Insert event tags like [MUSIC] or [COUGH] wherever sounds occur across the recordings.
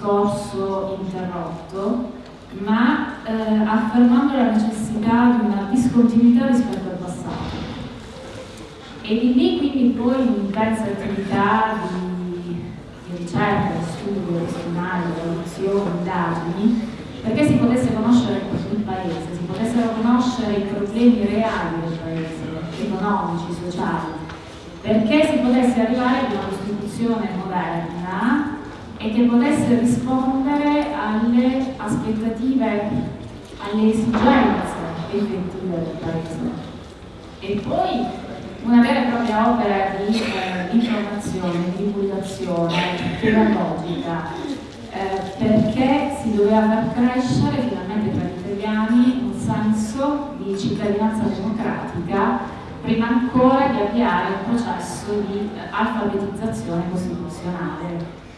discorso interrotto, ma eh, affermando la necessità di una discontinuità rispetto al passato. E di lì quindi poi un'intensa attività di, di ricerca, di studio, di studiare, traduzione, indagini, perché si potesse conoscere il paese, si potessero conoscere i problemi reali del paese, economici, sociali, perché si potesse arrivare ad una Costituzione moderna e che potesse rispondere alle aspettative, alle esigenze effettive del paese. E poi una vera e propria opera di eh, informazione, di divulgazione pedagogica, eh, perché si doveva far crescere finalmente tra gli italiani un senso di cittadinanza democratica prima ancora di avviare un processo di alfabetizzazione costituzionale.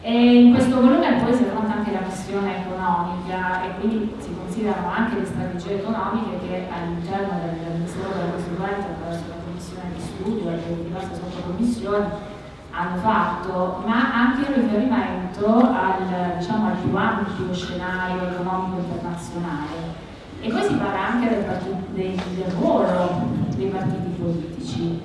E in questo volume poi si affronta anche la questione economica e quindi si considerano anche le strategie economiche che all'interno del Ministero della Costituente attraverso la commissione di studio e le diverse sottocommissioni hanno fatto, ma anche in riferimento al, diciamo, al più ampio scenario economico internazionale. E poi si parla anche del, del, del ruolo dei partiti politici,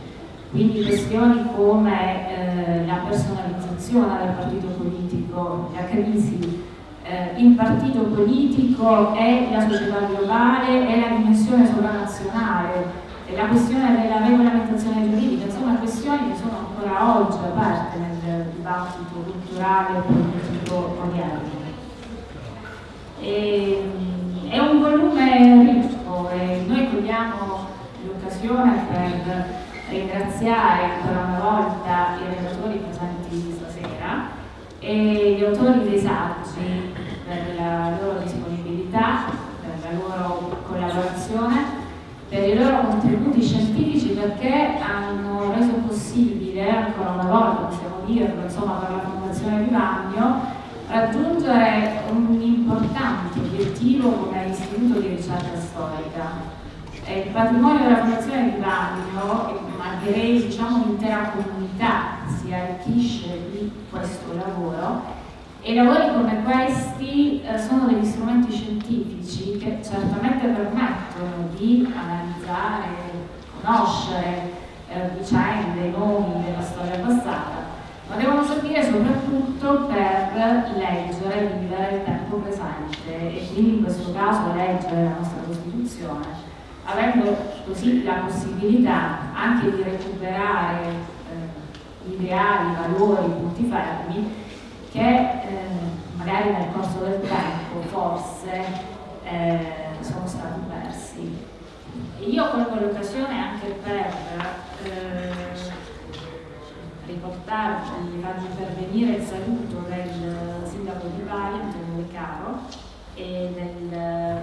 quindi questioni come eh, la personalizzazione del partito politico, la crisi, eh, il partito politico e la società globale e la dimensione sovranazionale, la questione della regolamentazione giuridica, insomma questioni che sono ancora oggi aperte nel dibattito culturale e politico odierno. E, è un volume ricco e noi cogliamo l'occasione per ringraziare ancora una volta i relatori presenti stasera e gli autori dei saggi per la loro disponibilità, per la loro collaborazione per i loro contributi scientifici perché hanno reso possibile, ancora una volta possiamo dirlo, insomma per la Fondazione Vivagno, raggiungere un importante obiettivo come istituto di ricerca storica. il patrimonio della Fondazione Vivagno, ma direi diciamo l'intera comunità, arricchisce di questo lavoro. E lavori come questi eh, sono degli strumenti scientifici che certamente permettono di analizzare, conoscere eh, vicende, nomi della storia passata, ma devono servire soprattutto per leggere, vivere il tempo presente e quindi in questo caso leggere la nostra Costituzione, avendo così la possibilità anche di recuperare eh, ideali, valori, punti fermi che eh, magari nel corso del tempo forse eh, sono stati persi. Io colgo l'occasione anche per eh, riportarvi, farvi intervenire il saluto del sindaco di Bari, Antonio De Caro, e del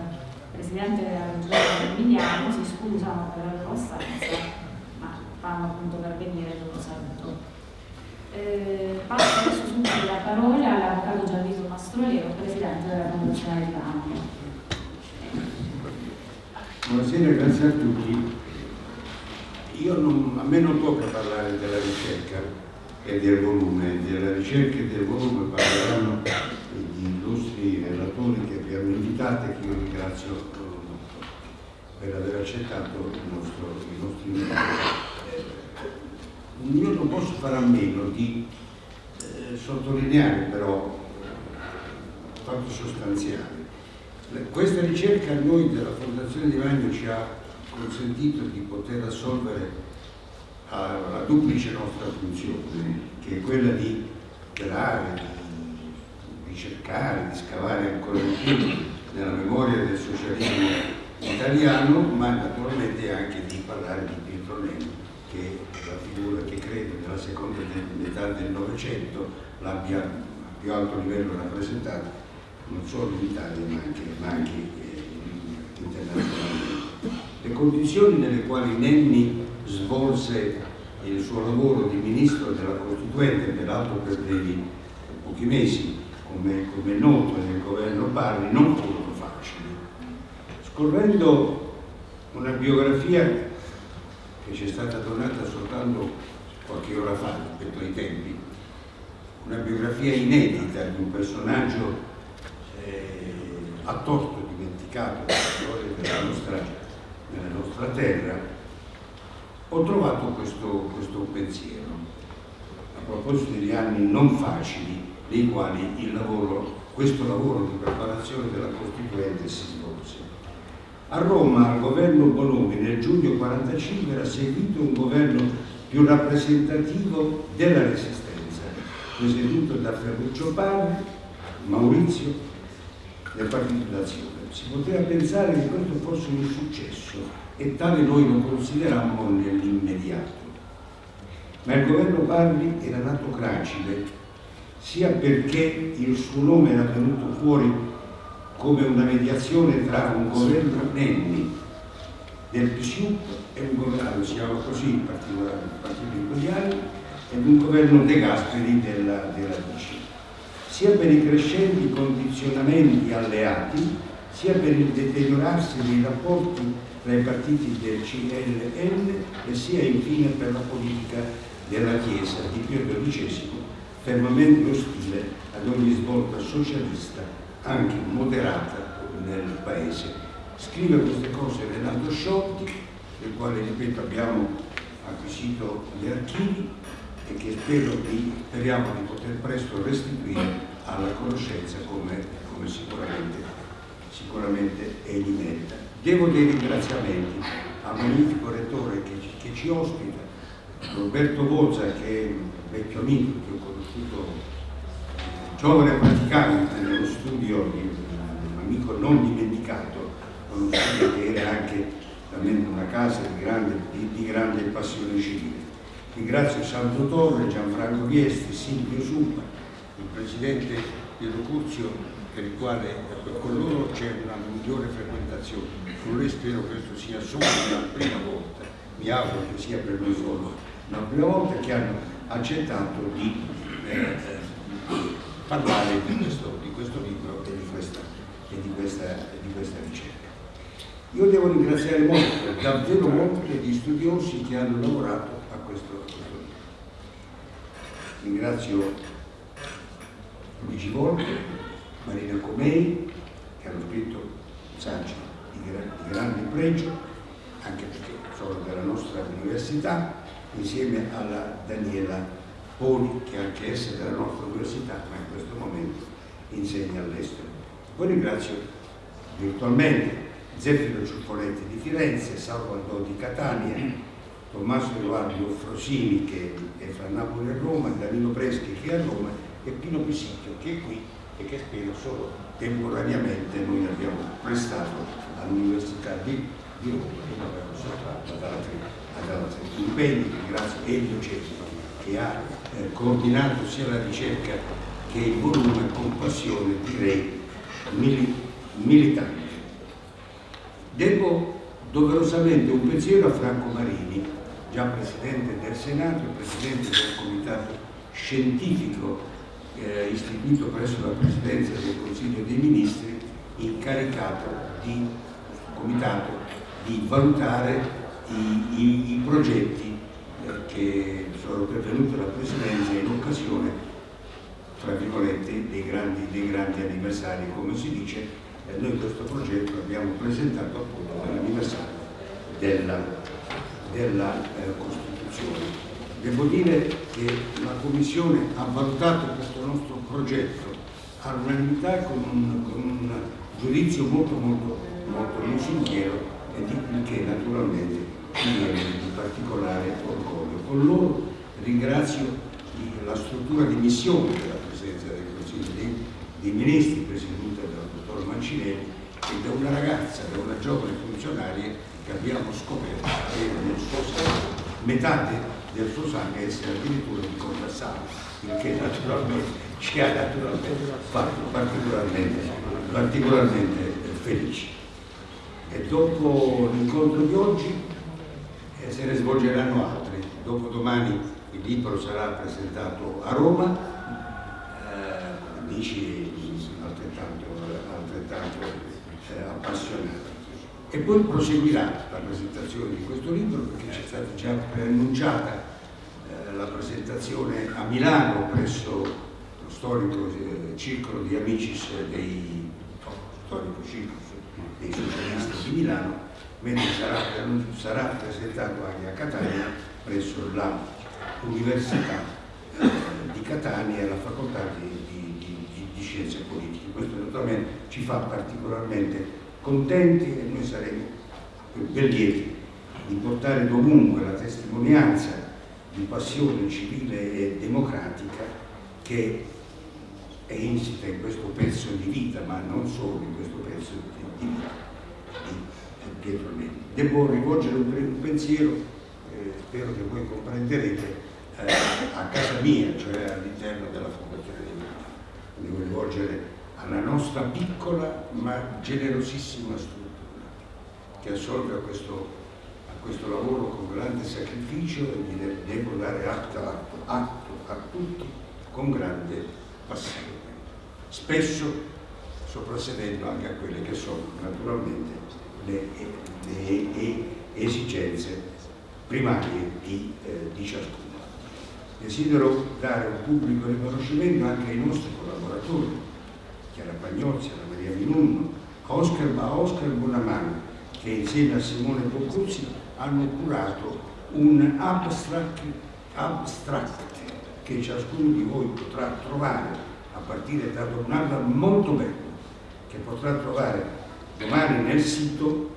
presidente della regione Emiliano, si scusano per la loro assenza, ma fanno appunto per venire il loro saluto. Eh, passo adesso subito la parola all'avvocato Gianvito Mastroliero, presidente della Fondazione di Bagno. Buonasera, grazie a tutti. Non, a me non tocca parlare della ricerca e del volume, della ricerca e del volume parleranno gli illustri relatori che abbiamo invitato e che io ringrazio molto per aver accettato il nostro, i nostri inviti. Io non posso fare a meno di eh, sottolineare però fatto sostanziale. Questa ricerca a noi della Fondazione di Magno ci ha consentito di poter assolvere la duplice nostra funzione, che è quella di operare, di ricercare, di scavare ancora di più nella memoria del socialismo italiano, ma naturalmente anche di parlare di Pietro Nenni, che figura che credo nella seconda metà del Novecento l'abbia a più alto livello rappresentato non solo in Italia ma anche, ma anche eh, internazionalmente. Le condizioni nelle quali Nenni svolse il suo lavoro di ministro della Costituente, peraltro per dei pochi mesi, come, come noto nel governo Parri, non furono facili. Scorrendo una biografia che ci è stata donata soltanto qualche ora fa rispetto ai tempi, una biografia inedita di un personaggio eh, a torto dimenticato la storia della nostra, della nostra terra, ho trovato questo, questo pensiero a proposito degli anni non facili nei quali il lavoro, questo lavoro di preparazione della Costituente si svolse. A Roma al governo Bonomi nel giugno 45 era seguito un governo più rappresentativo della resistenza, presieduto da Ferruccio Padre, Maurizio del Partito d'Azione. Si poteva pensare che questo fosse un successo e tale noi lo considerammo nell'immediato. Ma il governo Parli era nato gracile, sia perché il suo nome era venuto fuori come una mediazione tra un governo Nenni del PSUP e un governo, si chiama così in particolare il partito quegli anni, ed un governo De Gasperi della, della DC sia per i crescenti condizionamenti alleati, sia per il deteriorarsi dei rapporti tra i partiti del CLN e sia infine per la politica della Chiesa di Pio XII, fermamente ostile ad ogni svolta socialista, anche moderata nel Paese. Scrive queste cose Renato Sciolti, del quale, ripeto, abbiamo acquisito gli archivi e che spero di, speriamo di poter presto restituire alla conoscenza come, come sicuramente, sicuramente egli merita. Devo dei ringraziamenti al magnifico rettore che, che ci ospita, Roberto Bozza che è un vecchio amico che ho conosciuto giovane praticante nello studio di un amico non dimenticato, uno studio che era anche una casa di grande, di, di grande passione civile. Ringrazio Santo Torre, Gianfranco Viesti, Silvio Suppa, il presidente Piero Curzio per il quale con loro c'è una migliore frequentazione. Con lui spero che questo sia solo la prima volta, mi auguro che sia per noi solo la prima volta che hanno accettato di eh, parlare di questo, di questo, libro e di questa, e di questa, di questa ricerca. Io devo ringraziare molto, davvero molto gli studiosi che hanno lavorato a questo, a questo libro. Ringrazio Luigi Volpe, Marina Comei, che hanno scritto saggi di, gra di grande pregio, anche perché sono della nostra università, insieme alla Daniela Poli, che anche essa della nostra università, ma in questo momento insegna all'estero. Poi ringrazio virtualmente Zeffiro Ciuffoletti di Firenze, Salvo Aldò di Catania, Tommaso Edoardo Frosini che è fra Napoli e Roma, Danilo Preschi che è a Roma e Pino Pisicchio che è qui e che spero solo temporaneamente noi abbiamo prestato all'Università di, di Roma e l'abbiamo sottratto ad altri, ad altri impegni. Ringrazio Elio Cesaro che ha eh, coordinato sia la ricerca che il volume con passione, direi, mili, militante. Devo doverosamente un pensiero a Franco Marini, già Presidente del Senato e Presidente del Comitato Scientifico eh, istituito presso la Presidenza del Consiglio dei Ministri, incaricato di comitato di valutare i, i, i progetti eh, che sono pervenuti alla Presidenza in occasione tra virgolette, dei grandi, dei grandi anniversari, come si dice, e noi questo progetto l'abbiamo presentato appunto all'anniversario della, della eh, Costituzione. Devo dire che la Commissione ha valutato questo nostro progetto all'unanimità con, con, un giudizio molto molto molto lusinghiero e di che naturalmente mi viene di particolare orgoglio. Con loro ringrazio la struttura di missione della Presidenza del Consiglio dei, dei Ministri, presieduta dal dottor Mancinelli, e da una ragazza, da una giovane funzionaria che abbiamo scoperto avere nel suo sangue, metà de, del suo sangue essere addirittura di Contassano, il che naturalmente ci ha naturalmente fatto particolarmente, particolarmente felici. E dopo l'incontro di oggi eh, se ne svolgeranno altri. Dopodomani il libro sarà presentato a Roma, eh, amici altrettanto, altrettanto eh, appassionati. E poi proseguirà la presentazione di questo libro perché c'è stata già preannunciata eh, la presentazione a Milano presso lo storico eh, circolo di amici dei, storico circolo dei socialisti di Milano, mentre sarà, sarà presentato anche a Catania presso la Università eh, di Catania e alla facoltà di, di, di, di, Scienze Politiche. Questo naturalmente ci fa particolarmente contenti e noi saremo ben lieti di portare dovunque la testimonianza di passione civile e democratica che è insita in questo pezzo di vita, ma non solo in questo pezzo di vita di Pietro Neri. Devo rivolgere un pensiero, eh, spero che voi comprenderete, eh, a casa mia, cioè all'interno della Fondazione di Milano. Devo rivolgere alla nostra piccola ma generosissima struttura che assolve a questo, a questo lavoro con grande sacrificio e vi devo dare atto, atto, atto a tutti con grande passione. Spesso soprassedendo anche a quelle che sono naturalmente le, le, le esigenze primarie di, eh, di ciascuno. Desidero dare un pubblico riconoscimento anche ai nostri collaboratori, Chiara Pagnozzi, Anna Maria Minunno, Oscar, a Oscar Bonamano, che insieme a Simone Boccuzzi hanno curato un abstract, abstract che ciascuno di voi potrà trovare a partire da un anno molto bello, che potrà trovare domani nel sito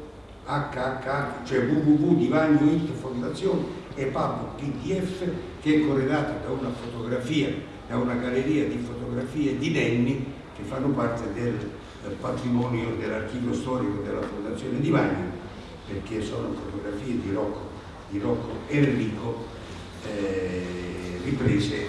HH, cioè www di Vagno It Fondazione e Pablo PDF che è corredato da una fotografia, da una galleria di fotografie di Nenni che fanno parte del, patrimonio dell'archivio storico della Fondazione di Vagno perché sono fotografie di Rocco, di Rocco Enrico eh, riprese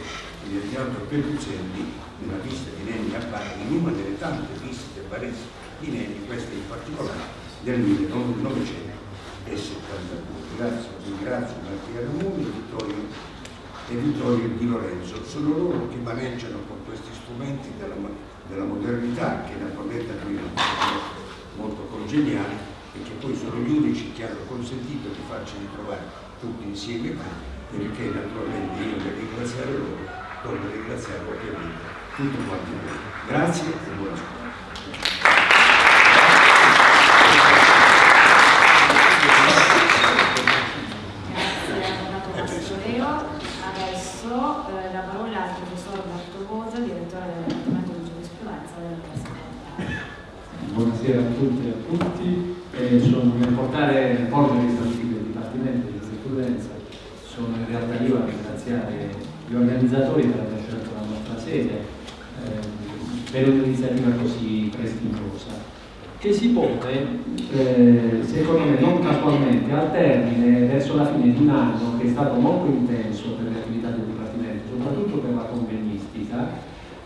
nel teatro Peruzzelli nella vista di Nenni a Bari, in una delle tante visite baresi di Nenni, questa in particolare del 1972. Grazie, ringrazio Mattia Ramoni e Vittorio, Di Lorenzo. Sono loro che maneggiano con questi strumenti della, della modernità che naturalmente a noi molto congeniali e che poi sono gli unici che hanno consentito di farci ritrovare tutti insieme qui perché naturalmente io per ringraziare loro a ringraziare ovviamente tutti quanti voi. Grazie e buona scuola. A tutti e a tutti. Eh, sono nel portare, nel porto di stabilire il Dipartimento di Giurisprudenza sono in realtà io a ringraziare gli organizzatori per aver scelto la nostra sede eh, per un'iniziativa così prestigiosa che si pone, eh, secondo me non casualmente, al termine, verso la fine di un anno che è stato molto intenso per le attività del Dipartimento, soprattutto per la convegnistica,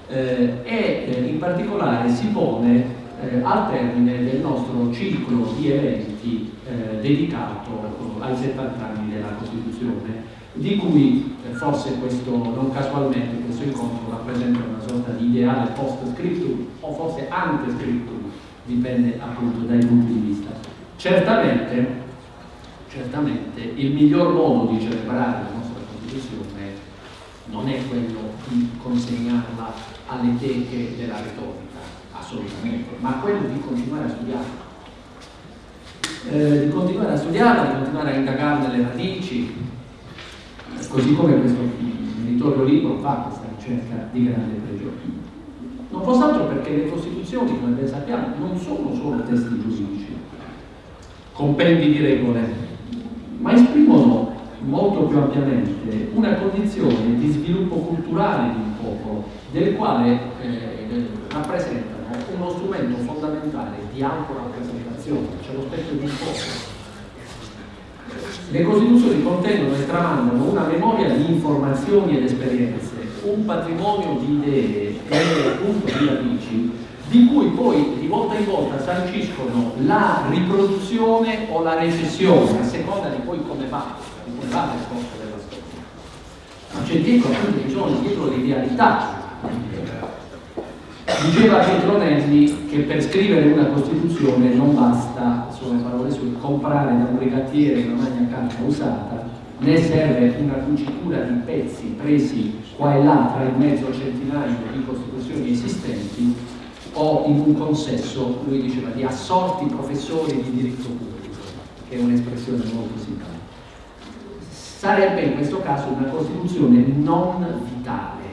eh, e eh, in particolare si pone eh, al termine del nostro ciclo di eventi eh, dedicato ai 70 anni della Costituzione, di cui eh, forse questo, non casualmente, questo incontro rappresenta una sorta di ideale post-scriptum o forse ante-scriptum dipende appunto dai punti di vista. Certamente, certamente il miglior modo di celebrare la nostra Costituzione non è quello di consegnarla alle teche della retorica, assolutamente, ma quello di continuare a studiarla. Eh, di continuare a studiarla, di continuare a indagarne le radici, così come questo editorio libro fa questa ricerca di grande pregio. Non fosse altro perché le Costituzioni, come ben sappiamo, non sono solo testi giuridici, compendi di regole, ma esprimono molto più ampiamente una condizione di sviluppo culturale di un popolo, del quale eh, rappresentano uno strumento fondamentale di autorappresentazione, cioè lo specchio di un popolo. Le Costituzioni contengono e tramandano una memoria di informazioni ed esperienze un patrimonio di idee e appunto di radici di cui poi di volta in volta sanciscono la riproduzione o la recessione a seconda di poi come va, di come va nel corso della storia. Ma c'è dietro appunto bisogno, dietro l'idealità. Diceva Pietronelli che per scrivere una Costituzione non basta, sono le parole sue, comprare da un brigatiere una magna carta usata, né serve una cucitura di pezzi presi qua e là tra il mezzo centinaio di costituzioni esistenti o in un consesso, lui diceva, di assorti professori di diritto pubblico, che è un'espressione molto simpatica. Sarebbe in questo caso una Costituzione non vitale,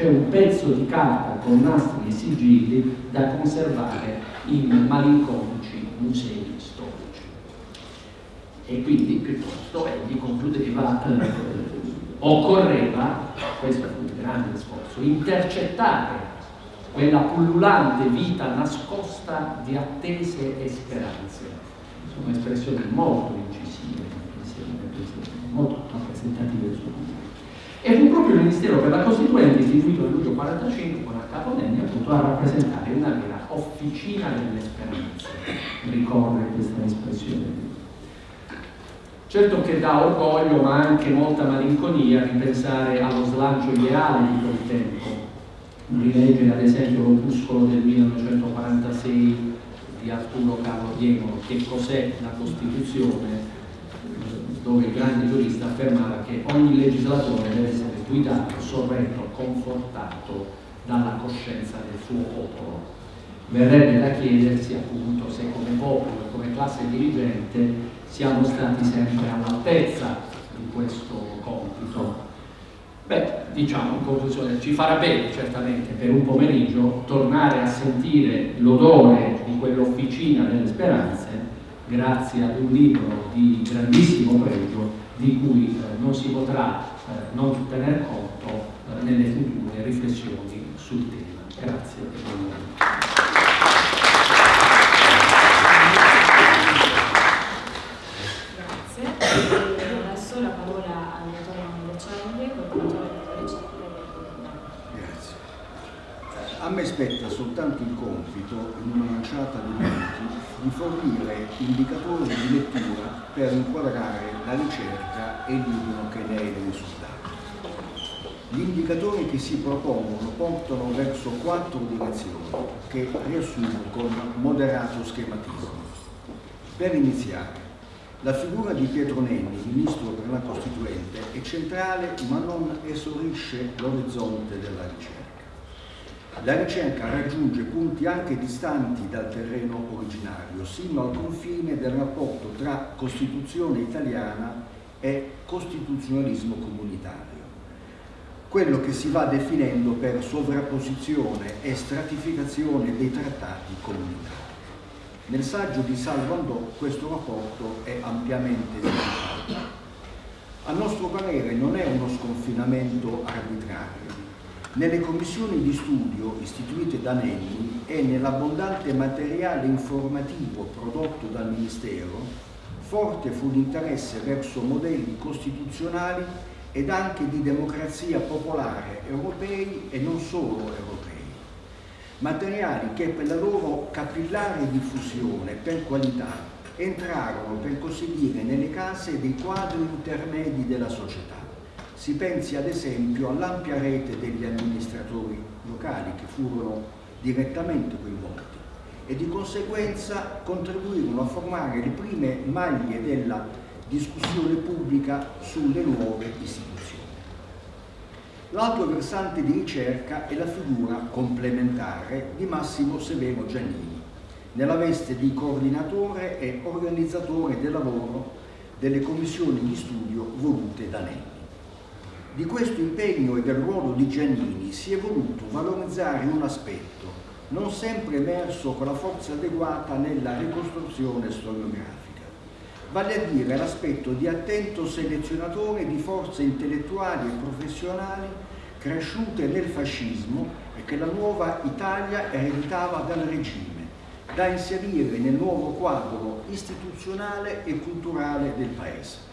cioè un pezzo di carta con nastri e sigilli da conservare in malinconici musei storici. E quindi piuttosto egli concludeva eh, occorreva, questo fu il grande sforzo, intercettare quella pullulante vita nascosta di attese e speranze. Sono espressioni molto incisive, molto rappresentative del suo. E fu proprio il Ministero per la Costituente, istituito nel luglio 45 con a Caponelli, appunto a rappresentare una vera officina delle speranze. Ricorre questa espressione Certo che dà orgoglio ma anche molta malinconia ripensare allo slancio ideale di quel tempo. Rileggere ad esempio l'opuscolo del 1946 di Arturo Carlo Diemolo, che cos'è la Costituzione, dove il grande giurista affermava che ogni legislatore deve essere guidato, sorretto, confortato dalla coscienza del suo popolo. Verrebbe da chiedersi appunto se come popolo e come classe dirigente siamo stati sempre all'altezza di questo compito. Beh, diciamo in conclusione, ci farà bene certamente per un pomeriggio tornare a sentire l'odore di quell'officina delle speranze grazie ad un libro di grandissimo pregio di cui eh, non si potrà eh, non tener conto eh, nelle future riflessioni sul tema. Grazie. me spetta soltanto il compito, in una manciata di di fornire indicatori di lettura per inquadrare la ricerca e libro che ne è il risultato. Gli indicatori che si propongono portano verso quattro direzioni che riassumo con moderato schematismo. Per iniziare, la figura di Pietro Nenni, ministro per la Costituente, è centrale ma non esaurisce l'orizzonte della ricerca. La ricerca raggiunge punti anche distanti dal terreno originario, sino al confine del rapporto tra Costituzione italiana e costituzionalismo comunitario. Quello che si va definendo per sovrapposizione e stratificazione dei trattati comunitari. Nel saggio di Salvandò questo rapporto è ampiamente sviluppato. A nostro parere non è uno sconfinamento arbitrario. Nelle commissioni di studio istituite da Nenni e nell'abbondante materiale informativo prodotto dal Ministero, forte fu l'interesse verso modelli costituzionali ed anche di democrazia popolare europei e non solo europei. Materiali che per la loro capillare diffusione per qualità entrarono, per così dire, nelle case dei quadri intermedi della società. Si pensi ad esempio all'ampia rete degli amministratori locali che furono direttamente coinvolti e di conseguenza contribuirono a formare le prime maglie della discussione pubblica sulle nuove istituzioni. L'altro versante di ricerca è la figura complementare di Massimo Severo Giannini, nella veste di coordinatore e organizzatore del lavoro delle commissioni di studio volute da Nenni. Di questo impegno e del ruolo di Giannini si è voluto valorizzare un aspetto non sempre emerso con la forza adeguata nella ricostruzione storiografica, vale a dire l'aspetto di attento selezionatore di forze intellettuali e professionali cresciute nel fascismo e che la nuova Italia ereditava dal regime, da inserire nel nuovo quadro istituzionale e culturale del Paese.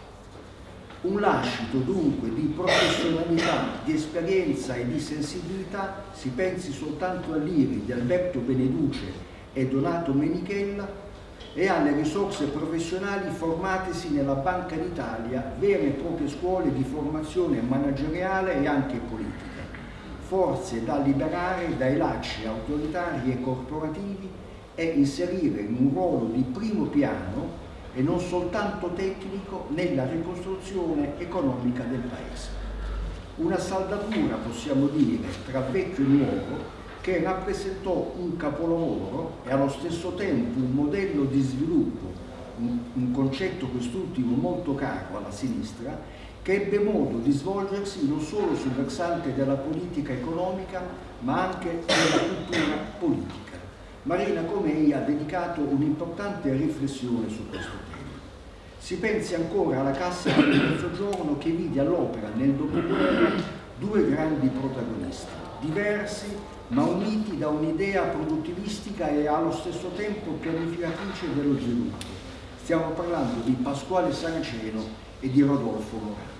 Un lascito dunque di professionalità, di esperienza e di sensibilità, si pensi soltanto all'IRI di Alberto Beneduce e Donato Menichella, e alle risorse professionali formatesi nella Banca d'Italia, vere e proprie scuole di formazione manageriale e anche politica, forze da liberare dai lacci autoritari e corporativi e inserire in un ruolo di primo piano e non soltanto tecnico nella ricostruzione economica del Paese. Una saldatura, possiamo dire, tra vecchio e nuovo che rappresentò un capolavoro e allo stesso tempo un modello di sviluppo, un, un concetto quest'ultimo molto caro alla sinistra, che ebbe modo di svolgersi non solo sul versante della politica economica, ma anche della cultura politica. Marina Comei ha dedicato un'importante riflessione su questo tema. Si pensi ancora alla Cassa del Mezzogiorno che vide all'opera nel dopoguerra due grandi protagonisti, diversi ma uniti da un'idea produttivistica e allo stesso tempo pianificatrice dello sviluppo. Stiamo parlando di Pasquale Saraceno e di Rodolfo Morandi.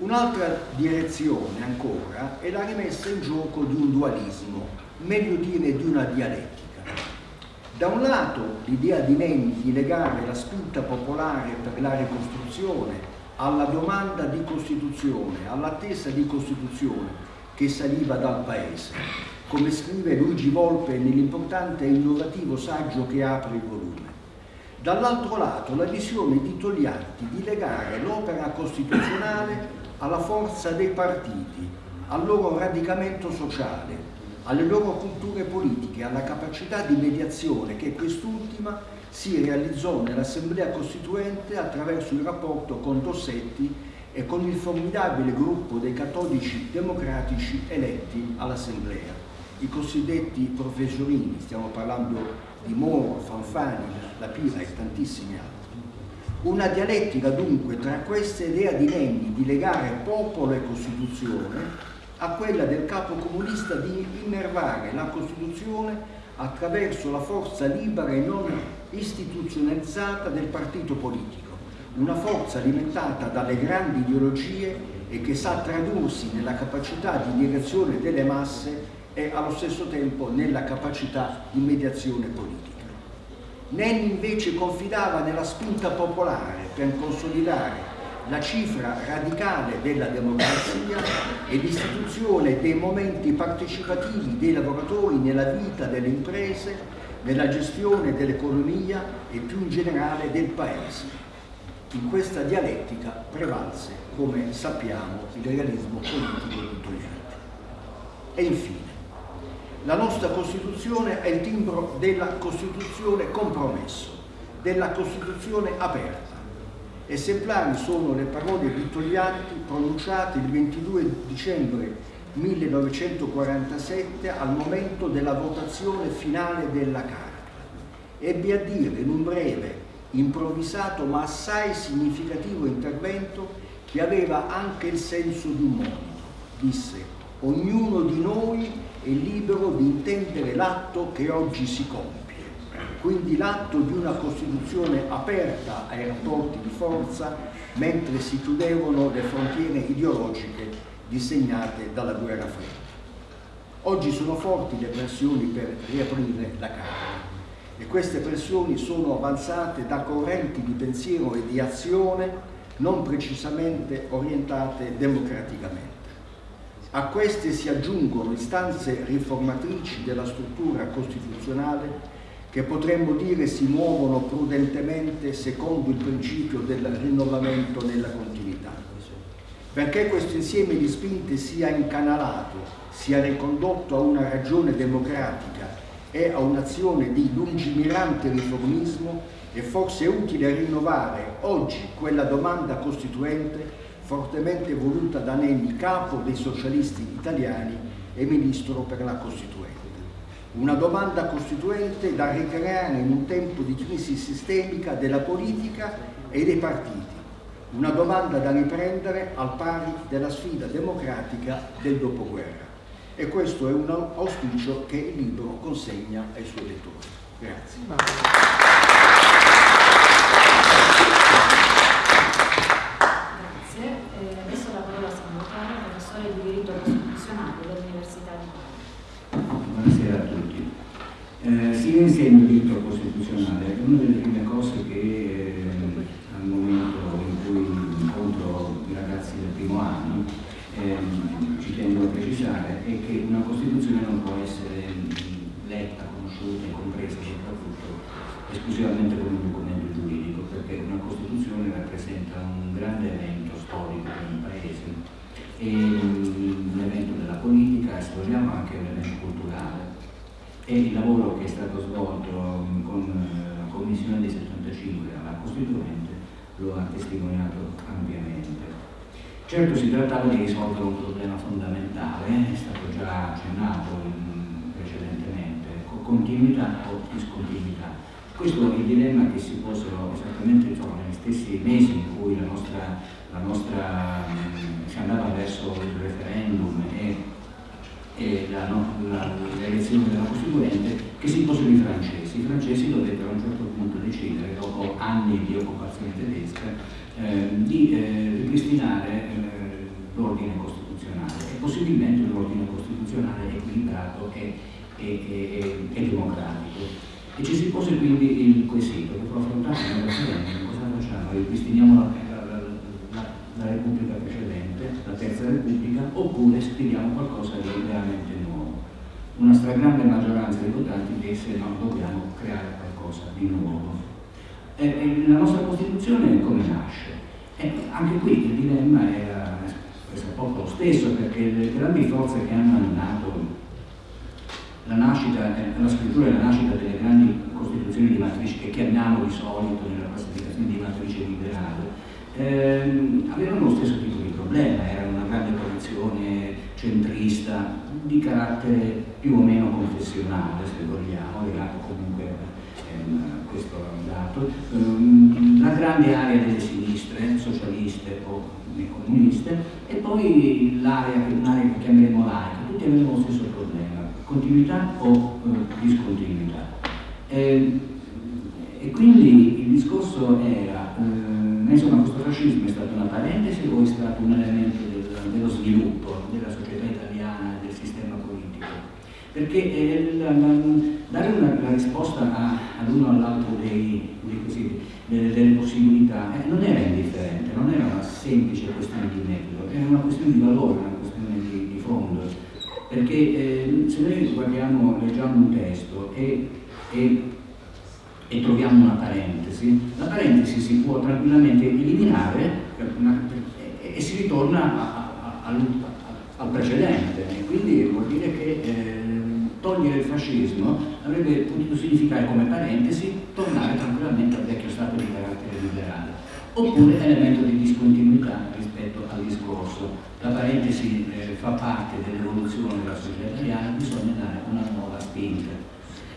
Un'altra direzione ancora è la rimessa in gioco di un dualismo, meglio dire di una dialettica. Da un lato l'idea di Nenni di legare la spinta popolare per la ricostruzione alla domanda di Costituzione, all'attesa di Costituzione che saliva dal Paese, come scrive Luigi Volpe nell'importante e innovativo saggio che apre il volume. Dall'altro lato la visione di Togliatti di legare l'opera costituzionale alla forza dei partiti, al loro radicamento sociale, alle loro culture politiche, alla capacità di mediazione che quest'ultima si realizzò nell'Assemblea Costituente attraverso il rapporto con Dossetti e con il formidabile gruppo dei cattolici democratici eletti all'Assemblea, i cosiddetti professorini, stiamo parlando di Moro, Fanfani, La Pira e tantissimi altri. Una dialettica dunque tra questa idea di Nenni di legare popolo e Costituzione a quella del capo comunista di innervare la Costituzione attraverso la forza libera e non istituzionalizzata del partito politico, una forza alimentata dalle grandi ideologie e che sa tradursi nella capacità di direzione delle masse e allo stesso tempo nella capacità di mediazione politica. Nenni invece confidava nella spinta popolare per consolidare la cifra radicale della democrazia e l'istituzione dei momenti partecipativi dei lavoratori nella vita delle imprese, nella gestione dell'economia e più in generale del Paese. In questa dialettica prevalse, come sappiamo, il realismo politico Togliatti. E infine, la nostra Costituzione è il timbro della Costituzione compromesso, della Costituzione aperta, Esemplari sono le parole di Togliatti pronunciate il 22 dicembre 1947 al momento della votazione finale della Carta. Ebbe a dire in un breve improvvisato ma assai significativo intervento che aveva anche il senso di un monito. Disse, ognuno di noi è libero di intendere l'atto che oggi si compie, quindi l'atto di una Costituzione aperta ai rapporti di forza mentre si chiudevano le frontiere ideologiche disegnate dalla guerra fredda. Oggi sono forti le pressioni per riaprire la Camera e queste pressioni sono avanzate da correnti di pensiero e di azione non precisamente orientate democraticamente. A queste si aggiungono istanze riformatrici della struttura costituzionale che potremmo dire si muovono prudentemente secondo il principio del rinnovamento nella continuità. Perché questo insieme di spinte sia incanalato, sia ricondotto a una ragione democratica e a un'azione di lungimirante riformismo, è forse utile rinnovare oggi quella domanda costituente fortemente voluta da Nenni, capo dei socialisti italiani e ministro per la Costituente. Una domanda costituente da ricreare in un tempo di crisi sistemica della politica e dei partiti. Una domanda da riprendere al pari della sfida democratica del dopoguerra. E questo è un auspicio che il libro consegna ai suoi lettori. Grazie. Perché eh, la, la, dare una, la risposta all'uno o all'altro delle, possibilità eh, non era indifferente, non era una semplice questione di metodo, era una questione di valore, una questione di, di fondo. Perché eh, se noi guardiamo, leggiamo un testo e, e e troviamo una parentesi, la parentesi si può tranquillamente eliminare e, e si ritorna a, a, a, al precedente e quindi vuol dire che eh, togliere il fascismo avrebbe potuto significare come parentesi tornare tranquillamente al vecchio stato di carattere liberale. Oppure elemento di discontinuità rispetto al discorso. La parentesi eh, fa parte dell'evoluzione della società italiana bisogna dare una nuova spinta.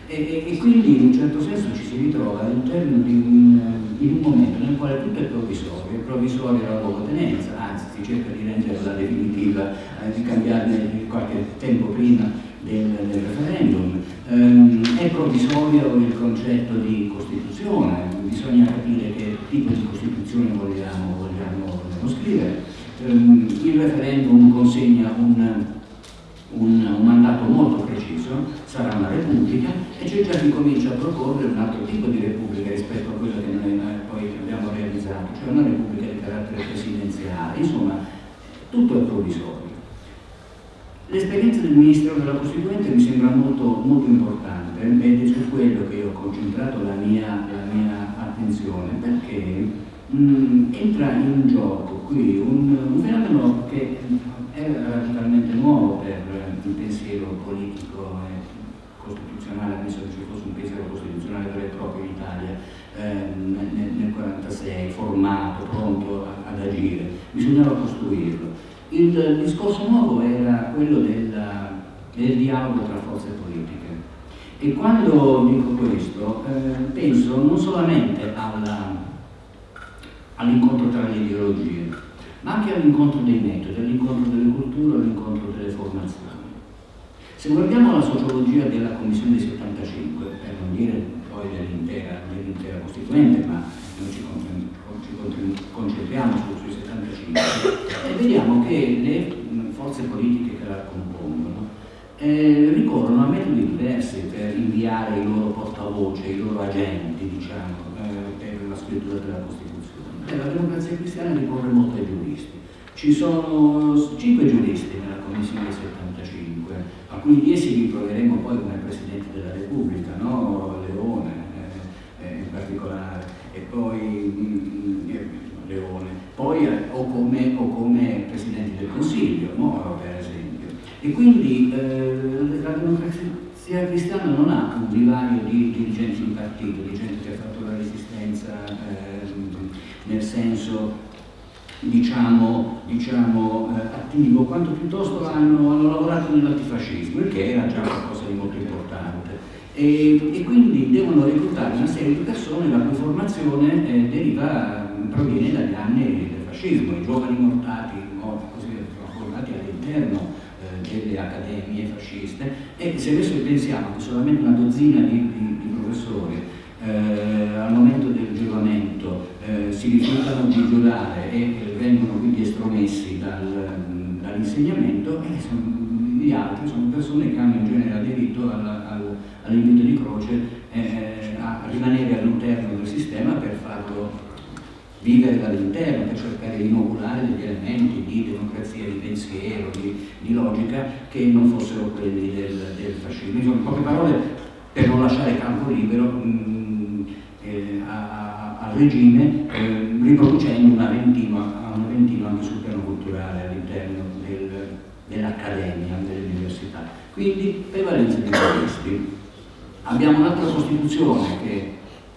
E, e, quindi in un certo senso ci si ritrova all'interno di un in un momento nel quale tutto è provvisorio, è provvisoria la luogotenenza, anzi si cerca di renderla definitiva, eh, di cambiarne qualche tempo prima del, del referendum, ehm, è provvisorio il concetto di Costituzione, bisogna capire che tipo di Costituzione vogliamo, vogliamo, vogliamo scrivere, ehm, il referendum consegna un un, un, mandato molto preciso, sarà una repubblica e c'è già chi comincia a proporre un altro tipo di repubblica rispetto a quella che noi poi abbiamo realizzato, cioè una repubblica di carattere presidenziale, insomma tutto è provvisorio. L'esperienza del Ministero della Costituente mi sembra molto, molto importante ed è su quello che ho concentrato la mia, la mia attenzione perché mh, entra in gioco qui un, un fenomeno che è radicalmente nuovo per il pensiero politico e costituzionale, penso che ci fosse un pensiero costituzionale vero e proprio in Italia eh, nel 1946, formato, pronto ad agire, bisognava costruirlo. Il discorso nuovo era quello della, del dialogo tra forze politiche. E quando dico questo, eh, penso non solamente all'incontro all tra le ideologie, ma anche all'incontro dei metodi, all'incontro delle culture, all'incontro delle formazioni. Se guardiamo la sociologia della Commissione dei 75, per non dire poi dell'intera, dell Costituente, ma noi ci, concentriamo 75, e vediamo che le forze politiche che la compongono eh, ricorrono a metodi diversi per inviare i loro portavoce, i loro agenti, diciamo, eh, per la scrittura della Costituzione e la democrazia cristiana ricorre molto ai giuristi. Ci sono cinque giuristi nella Commissione 75, alcuni di essi li troveremo poi come Presidente della Repubblica, no? Leone eh, eh, in particolare, e poi mm, eh, Leone, poi eh, o come, o come Presidente del Consiglio, no? per esempio. E quindi eh, la democrazia cristiana non ha un vivario di dirigenti di partito, di gente che ha fatto la resistenza eh, nel senso diciamo, diciamo eh, attivo, quanto piuttosto hanno, hanno lavorato nell'antifascismo, il che era già qualcosa di molto importante. E, e, quindi devono reclutare una serie di persone la cui formazione eh, deriva, proviene dagli anni del fascismo, i giovani mortati, così formati all'interno eh, delle accademie fasciste. E se adesso pensiamo che solamente una dozzina di, di, di professori eh, al momento del giuramento eh, si rifiutano di giurare e eh, vengono quindi estromessi dal, dall'insegnamento e gli altri sono persone che hanno in genere aderito all'invito di croce eh, a rimanere all'interno del sistema per farlo vivere dall'interno, per cercare di inoculare degli elementi di democrazia, di pensiero, di, di logica che non fossero quelli del, del fascismo. Insomma, in poche parole, per non lasciare campo libero, mh, eh, a, al regime eh, riproducendo un Aventino, un Aventino anche sul piano culturale all'interno del, dell'accademia, dell'università. Quindi prevalenza dei giuristi. Abbiamo un'altra Costituzione che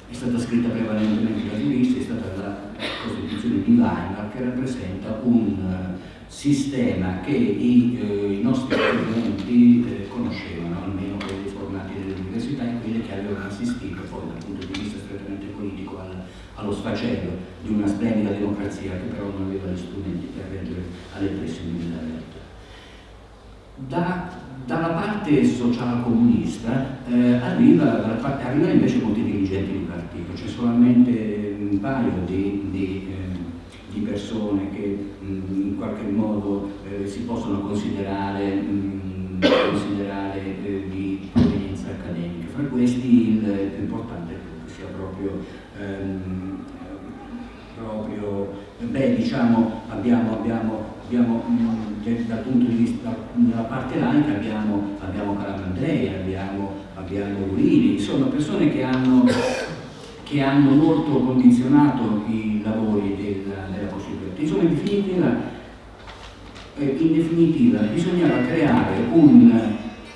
è stata scritta prevalentemente da giuristi, è stata la Costituzione di Weimar che rappresenta un uh, sistema che i, uh, i nostri studenti uh, conoscevano, almeno quelli formati nelle università e quelli che avevano assistito poi dal punto di vista politico al, allo sfacelo di una splendida democrazia che però non aveva gli strumenti per reggere alle pressioni della realtà. Da, dalla parte socialcomunista eh, arriva, arrivano invece molti dirigenti di partito, c'è solamente un paio di, di, eh, di persone che mh, mm, in qualche modo eh, si possono considerare, mh, mm, considerare eh, di provenienza accademica. Fra questi il più importante sia proprio, ehm, proprio beh, diciamo, abbiamo, abbiamo, abbiamo dal punto di vista della parte laica abbiamo, abbiamo Calamandrei, abbiamo, abbiamo Luini, insomma persone che hanno, che hanno molto condizionato i lavori della, della Costituente. Insomma, in definitiva, eh, in definitiva bisognava creare un,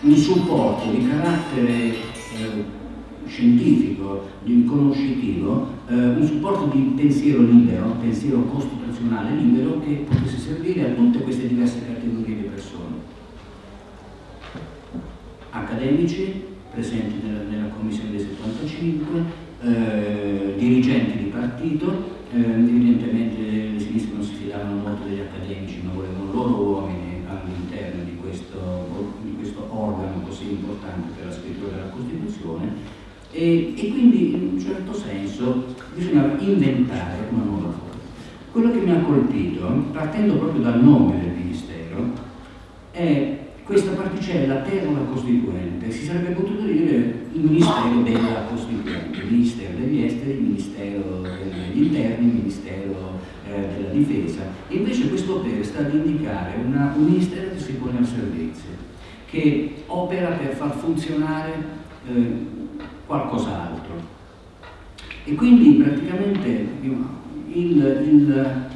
un supporto di carattere eh, scientifico, conoscitivo, eh, un supporto di pensiero libero, pensiero costituzionale personale libero che potesse servire a tutte queste diverse categorie di persone. Accademici presenti nella, nella commissione del 75 eh, dirigenti di partito eh, evidentemente le sinistre non si fidavano molto degli accademici ma volevano loro uomini all'interno di, di questo, organo così importante per la scrittura della Costituzione. E, e quindi in un certo senso bisognava inventare una nuova quello che mi ha colpito, partendo proprio dal nome del Ministero, è questa particella terra costituente, si sarebbe potuto dire il Ministero della Costituente, il Ministero degli Esteri, il Ministero degli Interni, il Ministero eh, della Difesa. Invece questo per sta ad indicare una, un Ministero che si pone al servizio, che opera per far funzionare eh, qualcos'altro. E quindi praticamente il, il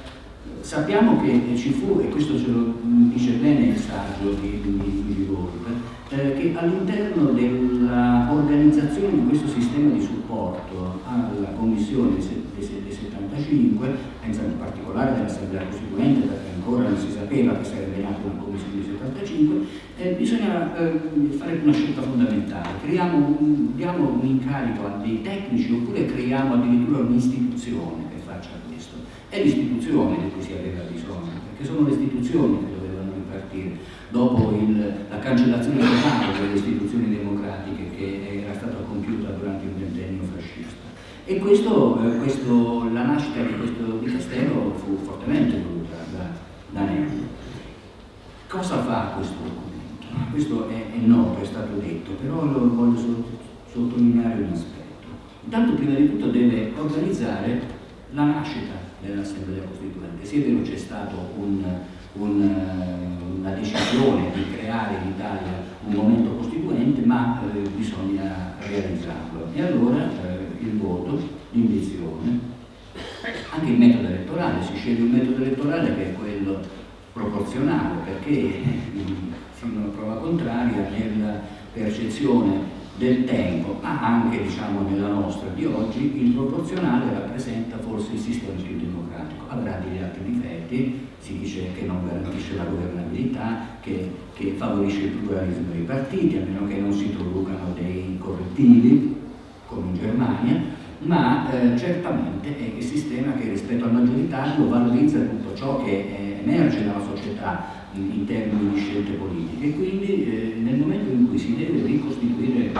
Sappiamo che ci fu, e questo ce lo dice bene il saggio di, di, di Wolf, eh, che all'interno dell'organizzazione di questo sistema di supporto alla Commissione del 75, penso in particolare dell'Assemblea Costituente, perché ancora non si sapeva che sarebbe nata una Commissione del 75, eh, bisogna eh, fare una scelta fondamentale. Creiamo diamo un incarico a dei tecnici oppure creiamo addirittura un'istituzione è l'istituzione di cui si aveva bisogno, perché sono le istituzioni che dovevano ripartire dopo il, la cancellazione totale delle istituzioni democratiche che era stata compiuta durante il ventennio fascista. E questo, eh, questo, la nascita di questo dicastero fu fortemente voluta da, da Nello. Cosa fa questo documento? Questo è, è noto, è stato detto, però lo voglio sottolineare un aspetto. Intanto prima di tutto deve organizzare la nascita nell'Assemblea Costituente. È vero c'è stata un, un, eh, una decisione di creare in Italia un momento costituente, ma eh, bisogna realizzarlo. E allora eh, il voto, l'indizione, anche il metodo elettorale, si sceglie un metodo elettorale che è quello proporzionale, perché fino a prova contraria nella percezione del tempo, ma anche diciamo, nella nostra di oggi, il proporzionale rappresenta forse il sistema più democratico. Avrà degli altri difetti, si dice che non garantisce la governabilità, che, che favorisce il pluralismo dei partiti, a meno che non si introducano dei correttivi, come in Germania, ma eh, certamente è il sistema che rispetto al maggioritario valorizza tutto ciò che eh, emerge nella società in, in, termini di scelte politiche quindi eh, nel momento in cui si deve ricostituire